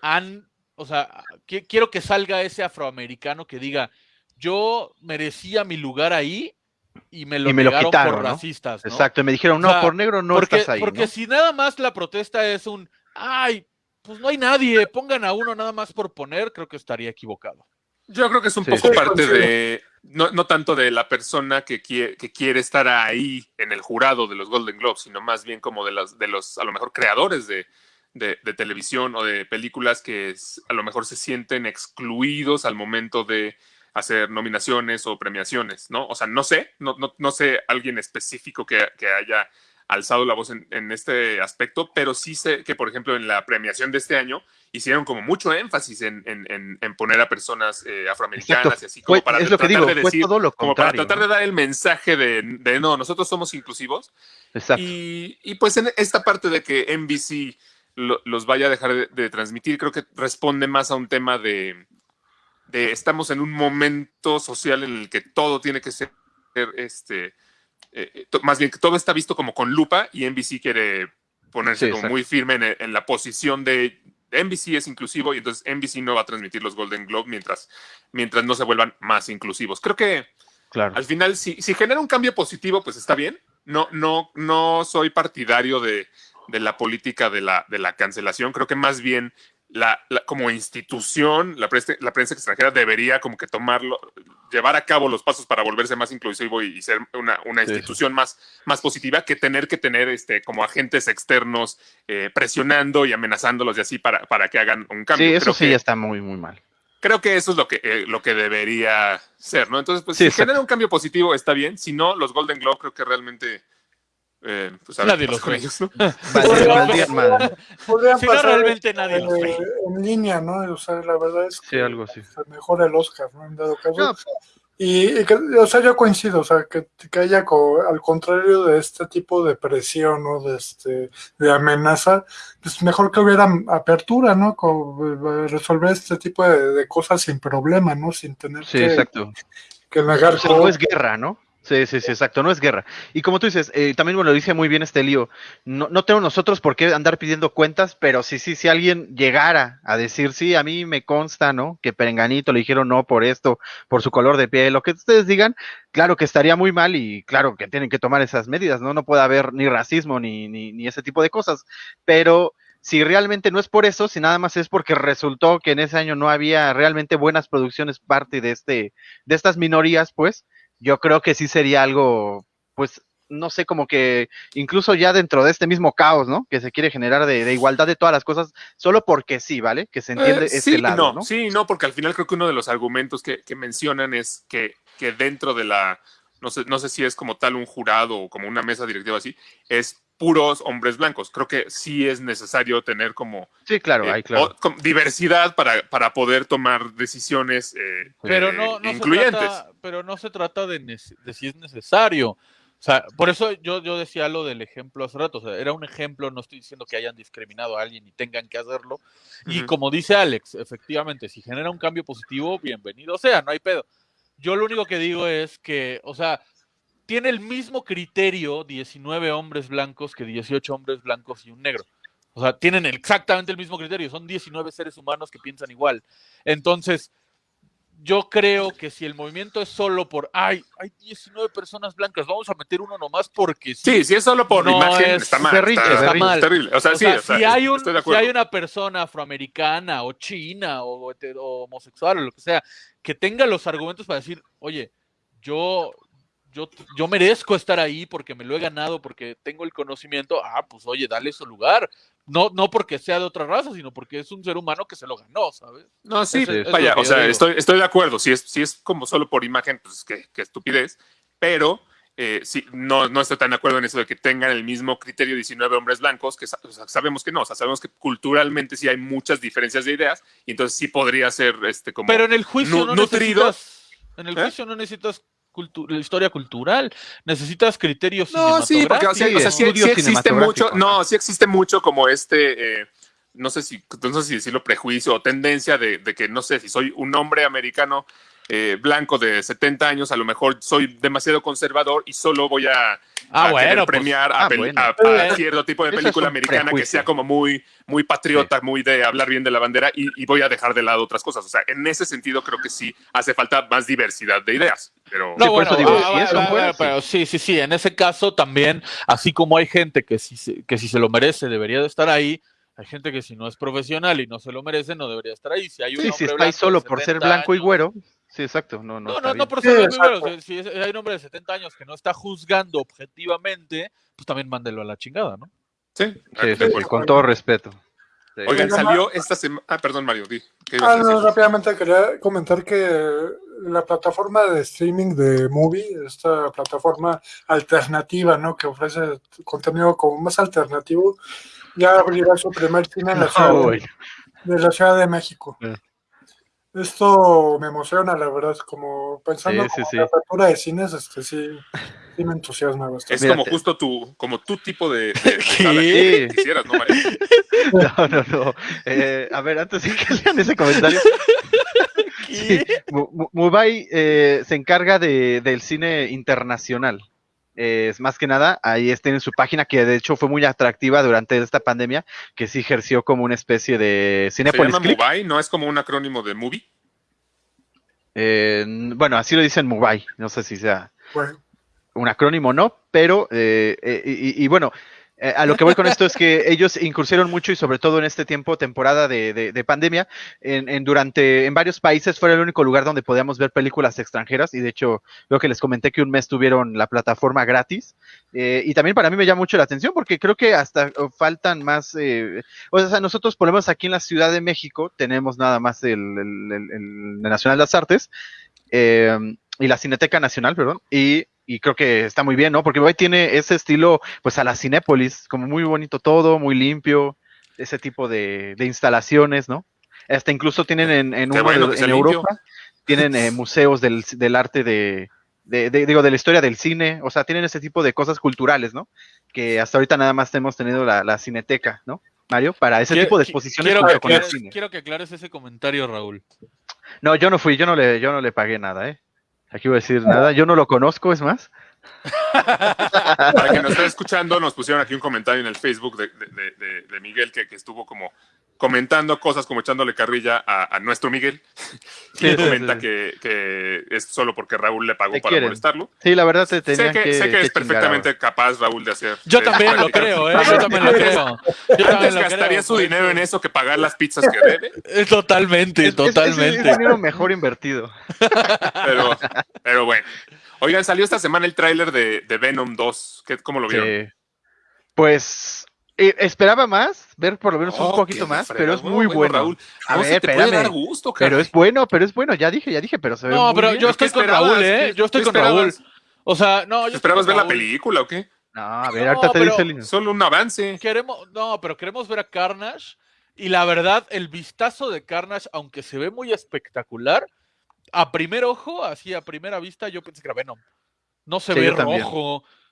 han, o sea, qui- quiero que salga ese afroamericano que diga, yo merecía mi lugar ahí y me lo, Y me lo negaron quitaron, por ¿no? racistas, ¿no? Exacto, y me dijeron, no, O sea, por negro no porque, estás ahí. porque ¿no? si nada más la protesta es un, ay, pues no hay nadie, pongan a uno nada más por poner, creo que estaría equivocado. Yo creo que es un Sí, poco sí. parte de, no, no tanto de la persona que quiere, que quiere estar ahí en el jurado de los Golden Globes, sino más bien como de los, de los a lo mejor, creadores de, de- de televisión o de películas que es- a lo mejor se sienten excluidos al momento de hacer nominaciones o premiaciones, ¿no? O sea, no sé, no, no, no sé alguien específico que, que haya alzado la voz en, en este aspecto, pero sí sé que, por ejemplo, en la premiación de este año hicieron como mucho énfasis en, en- poner a personas eh, afroamericanas Exacto. y así como para es tratar digo, de decir, como para tratar de dar el mensaje de, de, no, nosotros somos inclusivos Exacto. y, y, pues en esta parte de que NBC lo- los vaya a dejar de, de transmitir, creo que responde más a un tema de, de estamos en un momento social en el que todo tiene que ser, este, eh, to- más bien que todo está visto como con lupa y NBC quiere ponerse Sí, como muy firme en, en la posición de NBC es inclusivo y entonces NBC no va a transmitir los Golden Globe mientras, mientras no se vuelvan más inclusivos. Creo que Claro. al final, si, si genera un cambio positivo, pues está bien. No, no, no soy partidario de, de la política de la, de la cancelación. Creo que más bien la, la- como institución, la prensa, la prensa extranjera debería como que tomarlo, llevar a cabo los pasos para volverse más inclusivo y, y ser una, una sí. institución más, más positiva que tener que tener este, como agentes externos eh, presionando y amenazándolos y así para, para que hagan un cambio. Sí, eso Creo sí que- ya está muy, muy mal. Creo que eso es lo que, eh, lo que debería ser, ¿no? Entonces, pues Sí, si genera un cambio positivo, está bien. Si no, los Golden Globe creo que realmente. Eh, pues Nadie los con ve. Si no, realmente nadie los eh, ve. en línea, ¿no? O sea, la verdad es que Sí, algo así. se mejora el Oscar, ¿no? En dado caso. No, Y, y que, o sea, yo coincido, o sea, que, que haya, co- al contrario de este tipo de presión, ¿no? De, este, de amenaza, pues mejor que hubiera apertura, ¿no? Co- eh, resolver este tipo de, de cosas sin problema, ¿no? Sin tener Sí, que, exacto. que negar O sea, no es guerra, ¿no? Sí, sí, sí, exacto, no es guerra. Y como tú dices, eh, también bueno, lo dice muy bien este lío, no, no tenemos nosotros por qué andar pidiendo cuentas, pero sí, sí, si alguien llegara a decir, sí, a mí me consta, ¿no? Que Perenganito le dijeron no por esto, por su color de piel, lo que ustedes digan, claro que estaría muy mal y claro que tienen que tomar esas medidas, ¿no? No puede haber ni racismo ni, ni, ni ese tipo de cosas, pero si realmente no es por eso, si nada más es porque resultó que en ese año no había realmente buenas producciones parte de este, de estas minorías, pues, yo creo que sí sería algo, pues, no sé, como que incluso ya dentro de este mismo caos, ¿no? Que se quiere generar de, de igualdad de todas las cosas, solo porque sí, ¿vale? Que se entiende Eh, este sí, lado, no, ¿no? sí, no, porque al final creo que uno de los argumentos que, que mencionan es que, que dentro de la, no sé, no sé si es como tal un jurado o como una mesa directiva así, es puros hombres blancos. Creo que sí es necesario tener como, Sí, claro, eh, hay claro. o- com- diversidad para, para poder tomar decisiones eh, Pero eh, no, no se incluyentes. trata, pero no se trata de, si es necesario. O sea, por eso yo, yo decía lo del ejemplo hace rato. O sea, era un ejemplo, no estoy diciendo que hayan discriminado a alguien y tengan que hacerlo. Y como dice Alex, efectivamente, si genera un cambio positivo, bienvenido sea, no hay pedo. Yo lo único que digo es que, o sea, tiene el mismo criterio 19 hombres blancos que 18 hombres blancos y un negro. O sea, tienen exactamente el mismo criterio. Son 19 seres humanos que piensan igual. Entonces, yo creo que si el movimiento es solo por, ay, hay 19 personas blancas, vamos a meter uno nomás porque sí. Sí, si es solo por No imagen, es está mal. berrinche, está, está mal. terrible. O sea, O sí, sea, o sea, si, hay un, si una persona afroamericana o china o, o homosexual o lo que sea que tenga los argumentos para decir, oye, yo, yo, yo merezco estar ahí porque me lo he ganado, porque tengo el conocimiento, ah, pues oye, dale su lugar. No, no porque sea de otra raza, sino porque es un ser humano que se lo ganó, ¿sabes? No, sí, es- es vaya, o sea, digo. estoy, estoy de acuerdo. Si es, si es como solo por imagen, pues qué, qué estupidez. Pero eh, sí, no, no estoy tan de acuerdo en eso de que tengan el mismo criterio 19 hombres blancos, que sa- o sea, sabemos que no, o sea, sabemos que culturalmente sí hay muchas diferencias de ideas, y entonces sí podría ser este como. Pero en el juicio nu- no nutrido. necesitas, en el ¿Eh? juicio no necesitas cultu- historia cultural, necesitas criterios No, sí, porque o sea, Sí, o sea, sí- existe mucho, no, sí existe mucho como este, eh, no sé si, no sé si decirlo prejuicio o tendencia de, de que, no sé, si soy un hombre americano eh, blanco de 70 años, a lo mejor soy demasiado conservador y solo voy a, Ah, a bueno, querer pues, premiar a, ah, pel- bueno. a- a Eh, cierto tipo de película americana que sea como muy, muy patriota, muy de hablar bien de la bandera y, y voy a dejar de lado otras cosas. O sea, en ese sentido creo que sí hace falta más diversidad de ideas. Pero No, por bueno, eso digo, ah, si ah, eso ah, fuera, ah, sí. pero sí, sí, sí, en ese caso también, así como hay gente que si, se- que si se lo merece debería de estar ahí, hay gente que si no es profesional y no se lo merece no debería estar ahí. Si hay un Sí, si está ahí solo por ser 70 blanco y güero, sí, exacto, no, no, No, no, no por Sí, ser blanco y güero, si, si es- hay un hombre de 70 años que no está juzgando objetivamente, pues también mándelo a la chingada, ¿no? sí, Sí, sí, sí, con todo respeto. Sí. Oigan, salió esta semana. Ah, perdón, Mario, di. ¿qué ibas Ah, no, rápidamente quería comentar que la plataforma de streaming de Movie, esta plataforma alternativa, ¿no? Que ofrece contenido como más alternativo, ya abrirá su primer cine en la ciudad de, la Ciudad de México. Esto me emociona, la verdad, como pensando Sí, sí, como sí. en la apertura de cines, este sí, sí me entusiasma bastante. Es como justo tu, como tu tipo de, de, de sala ¿Qué? que quisieras, ¿no? No, no, no. Eh, a ver, antes de que lean ese comentario. Sí, Mu- Mu- Mubay eh, se encarga de, del cine internacional. Es más que nada, ahí está en su página, que de hecho fue muy atractiva durante esta pandemia, que sí ejerció como una especie de Se Cinepolis llama Click. Mobile, ¿no es como un acrónimo de movie? Eh, bueno, así lo dicen Mubay, no sé si sea Bueno, un acrónimo o no, pero, eh, eh, y, y bueno, eh, a lo que voy con esto es que ellos incursieron mucho y sobre todo en este tiempo, temporada de, de- de pandemia, en, durante, en varios países fue el único lugar donde podíamos ver películas extranjeras y de hecho, creo que les comenté que un mes tuvieron la plataforma gratis eh, y también para mí me llama mucho la atención porque creo que hasta faltan más, eh, o sea, nosotros por lo menos aquí en la Ciudad de México tenemos nada más el, el- Nacional de las Artes y la Cineteca Nacional, perdón, y, y creo que está muy bien, ¿no? Porque Uruguay tiene ese estilo, pues a la Cinépolis, como muy bonito todo, muy limpio, ese tipo de, de instalaciones, ¿no? Hasta incluso tienen en, uno bueno de- limpio. Europa, tienen eh, museos del, del arte de, de, de- digo, de la historia del cine, o sea, tienen ese tipo de cosas culturales, ¿no? Que hasta ahorita nada más hemos tenido la, la Cineteca, ¿no? Mario, para ese Quiero- tipo de exposiciones quiero que, con el aclares, cine. quiero que aclares ese comentario, Raúl. No, yo no fui, yo no le, yo no le pagué nada, ¿eh? Aquí voy a decir nada. Yo no lo conozco, es más. Para quien nos está escuchando, nos pusieron aquí un comentario en el Facebook de, Miguel que estuvo como comentando cosas, como echándole carrilla a, a nuestro Miguel. Sí, Y sí, comenta sí. Que, que es solo porque Raúl le pagó Te para quieren. molestarlo. Sí, la verdad te Sé que, que, sé que que es chingar perfectamente capaz, Raúl, de hacer. Yo también lo creo, ¿eh? Yo también lo creo. Yo también Antes lo gastaría creo, su dinero en eso que pagar las pizzas que debe, Totalmente. Es- es- es- totalmente. Es, dinero mejor invertido. pero, pero bueno. Oigan, salió esta semana el tráiler de, de Venom 2. ¿Qué, ¿Cómo lo vieron? Sí. Pues eh, esperaba más, ver por lo menos un Oh, poquito qué más, pero es muy bueno. Raúl. A No ver, se te puede espérame. dar gusto, Pero es bueno, pero es bueno. Ya dije, ya dije, pero se ve No, muy pero bien. yo ¿Qué estoy con? Raúl, ¿eh? ¿Qué- Yo estoy con Raúl. O sea, no, yo estoy ¿Esperabas ver la película o qué? No, a ver, No, ahorita te dice el... Solo un avance. Queremos, no, pero queremos ver a Carnage. Y la verdad, el vistazo de Carnage, aunque se ve muy espectacular, a primer ojo, así a primera vista, yo pensé que era Venom. No se Sí, ve yo también.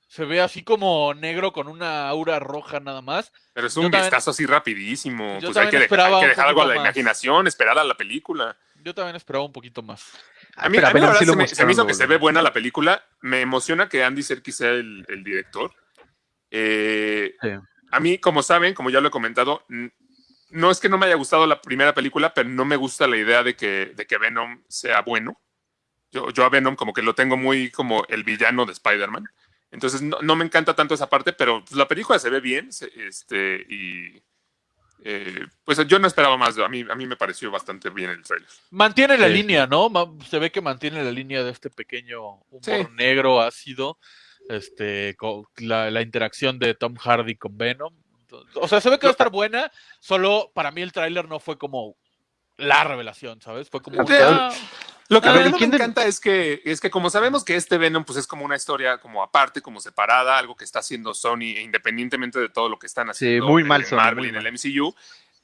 Se ve así como negro con una aura roja nada más. Pero es Yo un también- vistazo así rapidísimo. yo Pues hay que, dejar- esperaba hay que un dejar algo a la más. imaginación, esperar a la película. Yo también esperaba un poquito más. A mí, Pero a mí la verdad sí se, me, se me hizo que se ve buena la película. Me emociona que Andy Serkis sea el, el director. Eh, Sí. A mí, como saben, como ya lo he comentado, no es que no me haya gustado la primera película, pero no me gusta la idea de que, de que Venom sea bueno. Yo, yo a Venom como que lo tengo muy como el villano de Spider-Man. Entonces no, no me encanta tanto esa parte, pero pues, la película se ve bien. se- este, y eh, pues yo no esperaba más. A mí, a mí me pareció bastante bien el trailer. Mantiene la Sí. línea, ¿no? Se ve que mantiene la línea de este pequeño humor Sí. negro ácido, este, con la, la interacción de Tom Hardy con Venom. O sea, se ve que va a estar buena, solo para mí el tráiler no fue como la revelación, ¿sabes? Fue como... Sí. ah, Lo que A a mí ver, no me ¿quién de- encanta es que, es que como sabemos que este Venom pues es como una historia como aparte, como separada, algo que está haciendo Sony independientemente de todo lo que están haciendo muy en- mal, en Sony, Marvel muy y en el. MCU,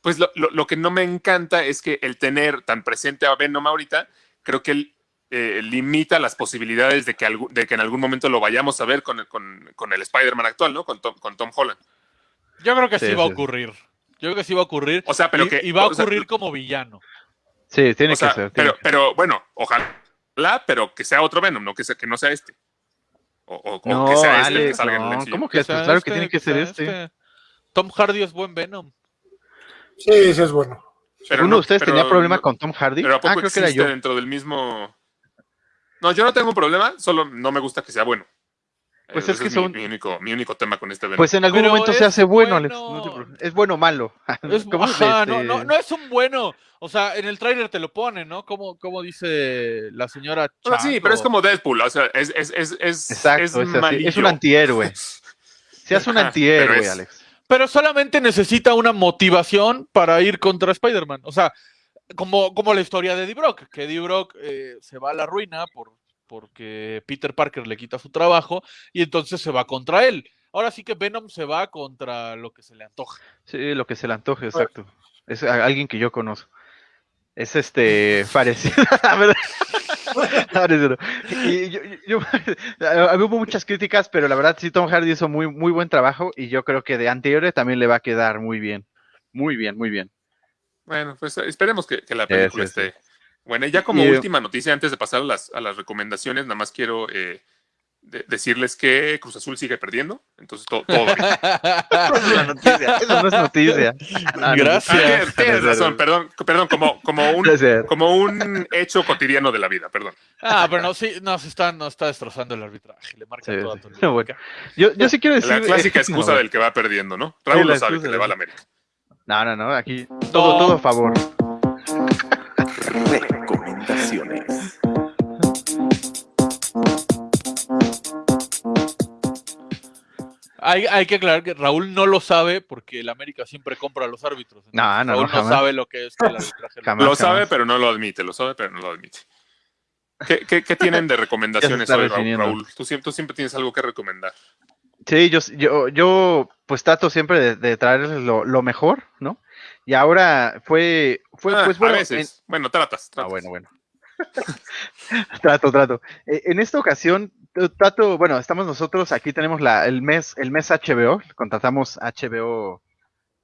pues lo, lo- lo que no me encanta es que el tener tan presente a Venom ahorita, creo que él eh, limita las posibilidades de que, de que en algún momento lo vayamos a ver con, el- con, con el Spider-Man actual, ¿no? Con Tom, con Tom Holland. yo creo que sí, Sí, va a ocurrir. Yo creo que sí va a ocurrir. O sea, pero y, que... y va a o sea, ocurrir como villano. Sí, tiene o sea, que ser. tiene pero, que pero bueno, ojalá, pero que sea otro Venom, no que, sea, que no sea este. O, o- o No, que sea este el que salga en el no, MCU. ¿cómo que sea pues claro que este, tiene que ser sea este? Tom Hardy es buen Venom. Sí, sí es bueno. Pero ¿Uno no- de ustedes pero tenía problema no- con Tom Hardy? Pero ¿a poco Ah, creo que era existe yo. dentro del mismo... No, yo no tengo un problema, solo no me gusta que sea bueno. Pues Eh, es ese que mi, son- mi único, mi único tema con este. Pues en algún Pero momento se es hace bueno, Alex. No te es bueno o malo. Es, ¿Cómo ajá, este- no, no, no es un bueno. O sea, en el tráiler te lo pone, ¿no? Como, como dice la señora O sea, sí, pero es como Deadpool, o sea, es, es, es, es, Exacto, es es, es un antihéroe. Se hace un antihéroe, pero es- Alex. Pero solamente necesita una motivación para ir contra Spider-Man. O sea, como, como la historia de Eddie Brock, que Eddie Brock eh, se va a la ruina por, porque Peter Parker le quita su trabajo y entonces se va contra él. Ahora sí que Venom se va contra lo que se le antoja. Sí, lo que se le antoje, exacto. Es alguien que yo conozco. Es este parecido. a ver, parecido. Y yo, yo- yo- hubo muchas críticas, pero la verdad sí Tom Hardy hizo muy, muy buen trabajo y yo creo que de antihéroe también le va a quedar muy bien. Muy bien, muy bien. Bueno, pues esperemos que, que la película sí, sí. esté. Bueno, y ya como Y, eh, última noticia, antes de pasar a las, a las recomendaciones, nada más quiero eh, de- decirles que Cruz Azul sigue perdiendo. Entonces, todo. todo. La noticia, Eso no es noticia. Ah, no, Gracias. Ah, tienes, razón, perdón, perdón, como, como, un, como un hecho cotidiano de la vida, perdón. Ah, pero no, sí, nos está, nos está destrozando el arbitraje. Le marca Sí, toda sí. Bueno, yo, yo sí quiero decir. La clásica eh, excusa no, del que va perdiendo, ¿no? Raúl la lo sabe excusa que le va a la América. No, no, no, aquí todo, todo a favor. Hay, hay que aclarar que Raúl no lo sabe porque el América siempre compra a los árbitros. Entonces, No, no, Raúl no, jamás. sabe lo que es que el arbitraje. Jamás. Lo sabe, jamás. pero no lo admite, lo sabe, pero no lo admite. ¿Qué, qué, qué tienen de recomendaciones hoy, Raúl? definiendo. Raúl? Tú siempre, tú siempre tienes algo que recomendar. Sí, yo, yo, yo pues trato siempre de, de traerles lo, lo mejor, ¿no? Y ahora fue, fue Ah, pues bueno. a veces. Bueno, tratas, ah, bueno, bueno. trato, trato. Eh, en esta ocasión, trato, bueno, estamos nosotros, aquí tenemos la, el mes, el mes HBO, contratamos HBO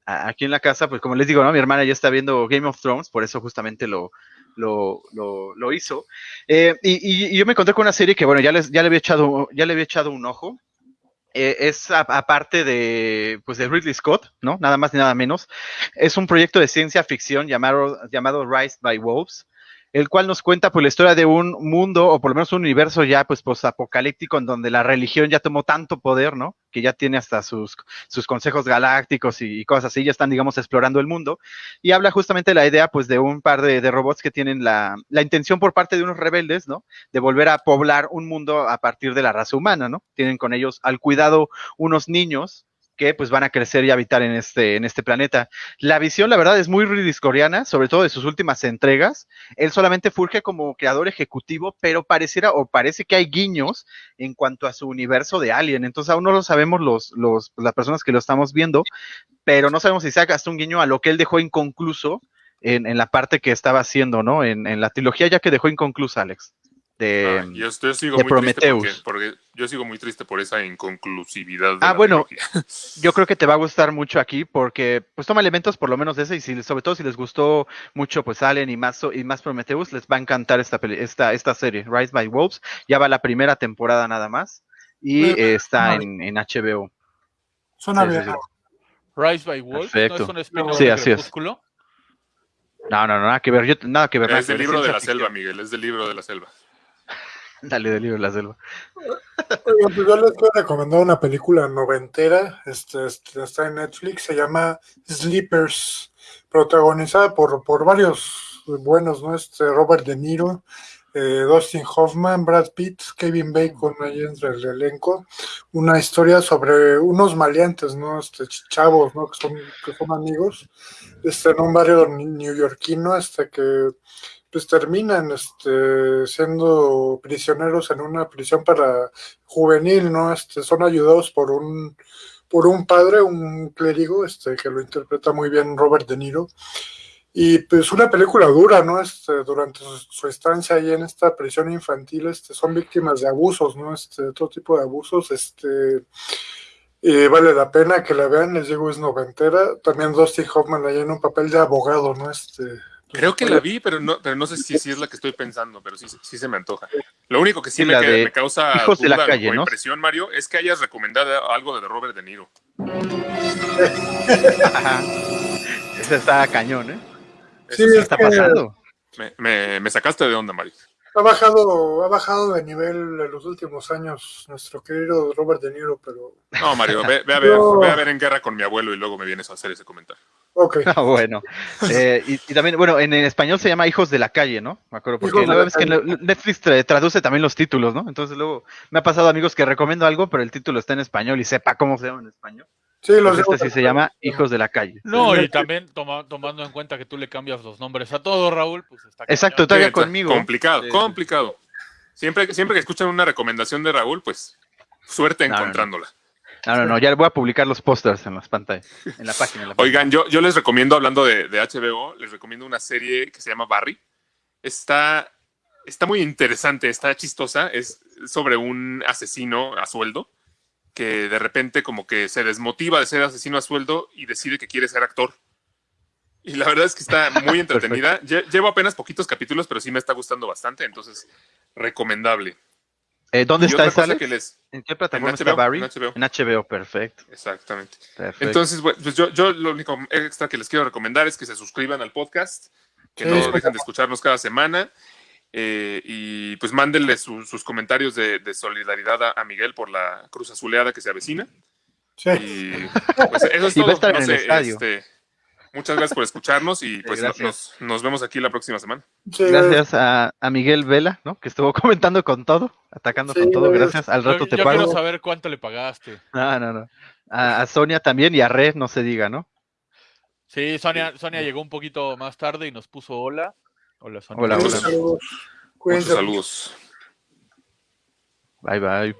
a- aquí en la casa, pues como les digo, ¿no? Mi hermana ya está viendo Game of Thrones, por eso justamente lo, lo, lo, lo hizo. Eh, y, y- y yo me encontré con una serie que, bueno, ya, les, ya, le, había echado, ya le había echado un ojo. Eh, es aparte de, pues, de Ridley Scott, ¿no? Nada más ni nada menos. Es un proyecto de ciencia ficción llamado, llamado Rise by Wolves, el cual nos cuenta pues la historia de un mundo, o por lo menos un universo ya pues apocalíptico en donde la religión ya tomó tanto poder, ¿no? Que ya tiene hasta sus, sus consejos galácticos y, y cosas así, ya están, digamos, explorando el mundo. Y habla justamente de la idea pues de un par de, de robots que tienen la, la intención por parte de unos rebeldes, ¿no? De volver a poblar un mundo a partir de la raza humana, ¿no? Tienen con ellos al cuidado unos niños que pues van a crecer y habitar en este, en este planeta. La visión, la verdad, es muy ridiscoriana, sobre todo de sus últimas entregas. Él solamente surge como creador ejecutivo, pero pareciera o parece que hay guiños en cuanto a su universo de Alien. Entonces aún no lo sabemos los, los, las personas que lo estamos viendo, pero no sabemos si se hasta un guiño a lo que él dejó inconcluso en, en la parte que estaba haciendo, ¿no? En, en la trilogía ya que dejó inconclusa, Alex. De, Ah, yo, yo sigo de muy Prometheus. porque, porque yo sigo muy triste por esa inconclusividad. de Ah, la bueno. yo creo que te va a gustar mucho aquí porque pues toma elementos por lo menos de ese y si, sobre todo si les gustó mucho pues Alien y más y más Prometheus les va a encantar esta peli- esta esta serie Rise by Wolves ya va la primera temporada nada más y eh, está en, en HBO Suena Sí, sí, bien. sí. Rise by Wolf, Perfecto. ¿no es un Sí, de así es. Crepúsculo? no no no nada que ver yo nada que ver Es del libro de la ficción. selva, Miguel, es del libro de la selva. Dale del libro la selva pues yo les quiero recomendar una película noventera, este, este, está en Netflix, se llama Sleepers, protagonizada por, por varios buenos, ¿no? Este, Robert De Niro, eh, Dustin Hoffman, Brad Pitt, Kevin Bacon ahí entre el elenco, una historia sobre unos maleantes, ¿no? Este, ch- chavos, ¿no? Que son, que son amigos, este, en un barrio neoyorquino, hasta que pues terminan este, siendo prisioneros en una prisión para juvenil, ¿no? Este, son ayudados por un, por un padre, un clérigo, este, que lo interpreta muy bien Robert De Niro. Y pues una película dura, ¿no? Este, durante su, estancia ahí en esta prisión infantil, este, son víctimas de abusos, ¿no? Este, todo tipo de abusos, este, y vale la pena que la vean, les digo, es noventera. También Dustin Hoffman ahí en un papel de abogado, ¿no? Este, Creo que la vi, pero no, pero no sé si, si es la que estoy pensando, pero sí, sí se me antoja. Lo único que sí, Sí, me, que- causa Hijos de la duda calle, o ¿no? impresión, Mario, es que hayas recomendado algo de Robert De Niro. Ese está cañón eh Sí, Eso ¿qué es está que- pasando me, me- me sacaste de onda, Mario. Ha bajado, ha bajado de nivel en los últimos años nuestro querido Robert De Niro, pero No, Mario, ve, ve a ver, No. ve a ver en guerra con mi abuelo y luego me vienes a hacer ese comentario. Ok. Ah, bueno. Eh, y, y también, bueno, en, español se llama Hijos de la Calle, ¿no? Me acuerdo, porque Hijos la que Calle. Netflix tra- traduce también los títulos, ¿no? Entonces luego me ha pasado amigos que recomiendo algo, pero el título está en español y sepa cómo se llama en español. Sí, los este sí se llama Hijos de la Calle. No, Sí, y también toma- tomando en cuenta que tú le cambias los nombres a todo, Raúl, pues está Exacto, todavía Sí, conmigo. Complicado, Sí, complicado. Siempre, siempre que escuchan una recomendación de Raúl, pues suerte No, no, no. No, no, no, ya voy a publicar los pósters en las pantallas, en la página. en la página. Oigan, yo, yo les recomiendo, hablando de, de HBO, les recomiendo una serie que se llama Barry. Está, está muy interesante, está chistosa. Es sobre un asesino a sueldo que de repente como que se desmotiva de ser asesino a sueldo y decide que quiere ser actor. Y la verdad es que está muy entretenida. Lle- Llevo apenas poquitos capítulos, pero sí me está gustando bastante, entonces recomendable. Eh, ¿Dónde Y está que les... ¿En qué plataforma en está HBO, Barry? en HBO. En HBO, perfecto. Exactamente. perfecto. Entonces, bueno, pues yo, yo lo único extra que les quiero recomendar es que se suscriban al podcast, que Sí, no dejen de escucharnos cada semana. eh, y pues mándenle su- sus comentarios de, de solidaridad a, a Miguel por la cruz azuleada que se avecina. Sí. Y pues eso es Y va a todo. estar No en el sé, estadio. este, muchas gracias por escucharnos y pues nos, nos vemos aquí la próxima semana. Sí, Gracias a, a Miguel Vela, ¿no? Que estuvo comentando con todo, atacando Sí, con todo. Gracias. Al Yo, rato te yo pago. quiero saber cuánto le pagaste. No, no, no. A, a Sonia también y a Red, no se diga, ¿no? Sí, Sonia, Sonia llegó un poquito más tarde y nos puso hola. Hola, Sonia. Hola, hola. saludos. Muchos saludos. Bye, bye.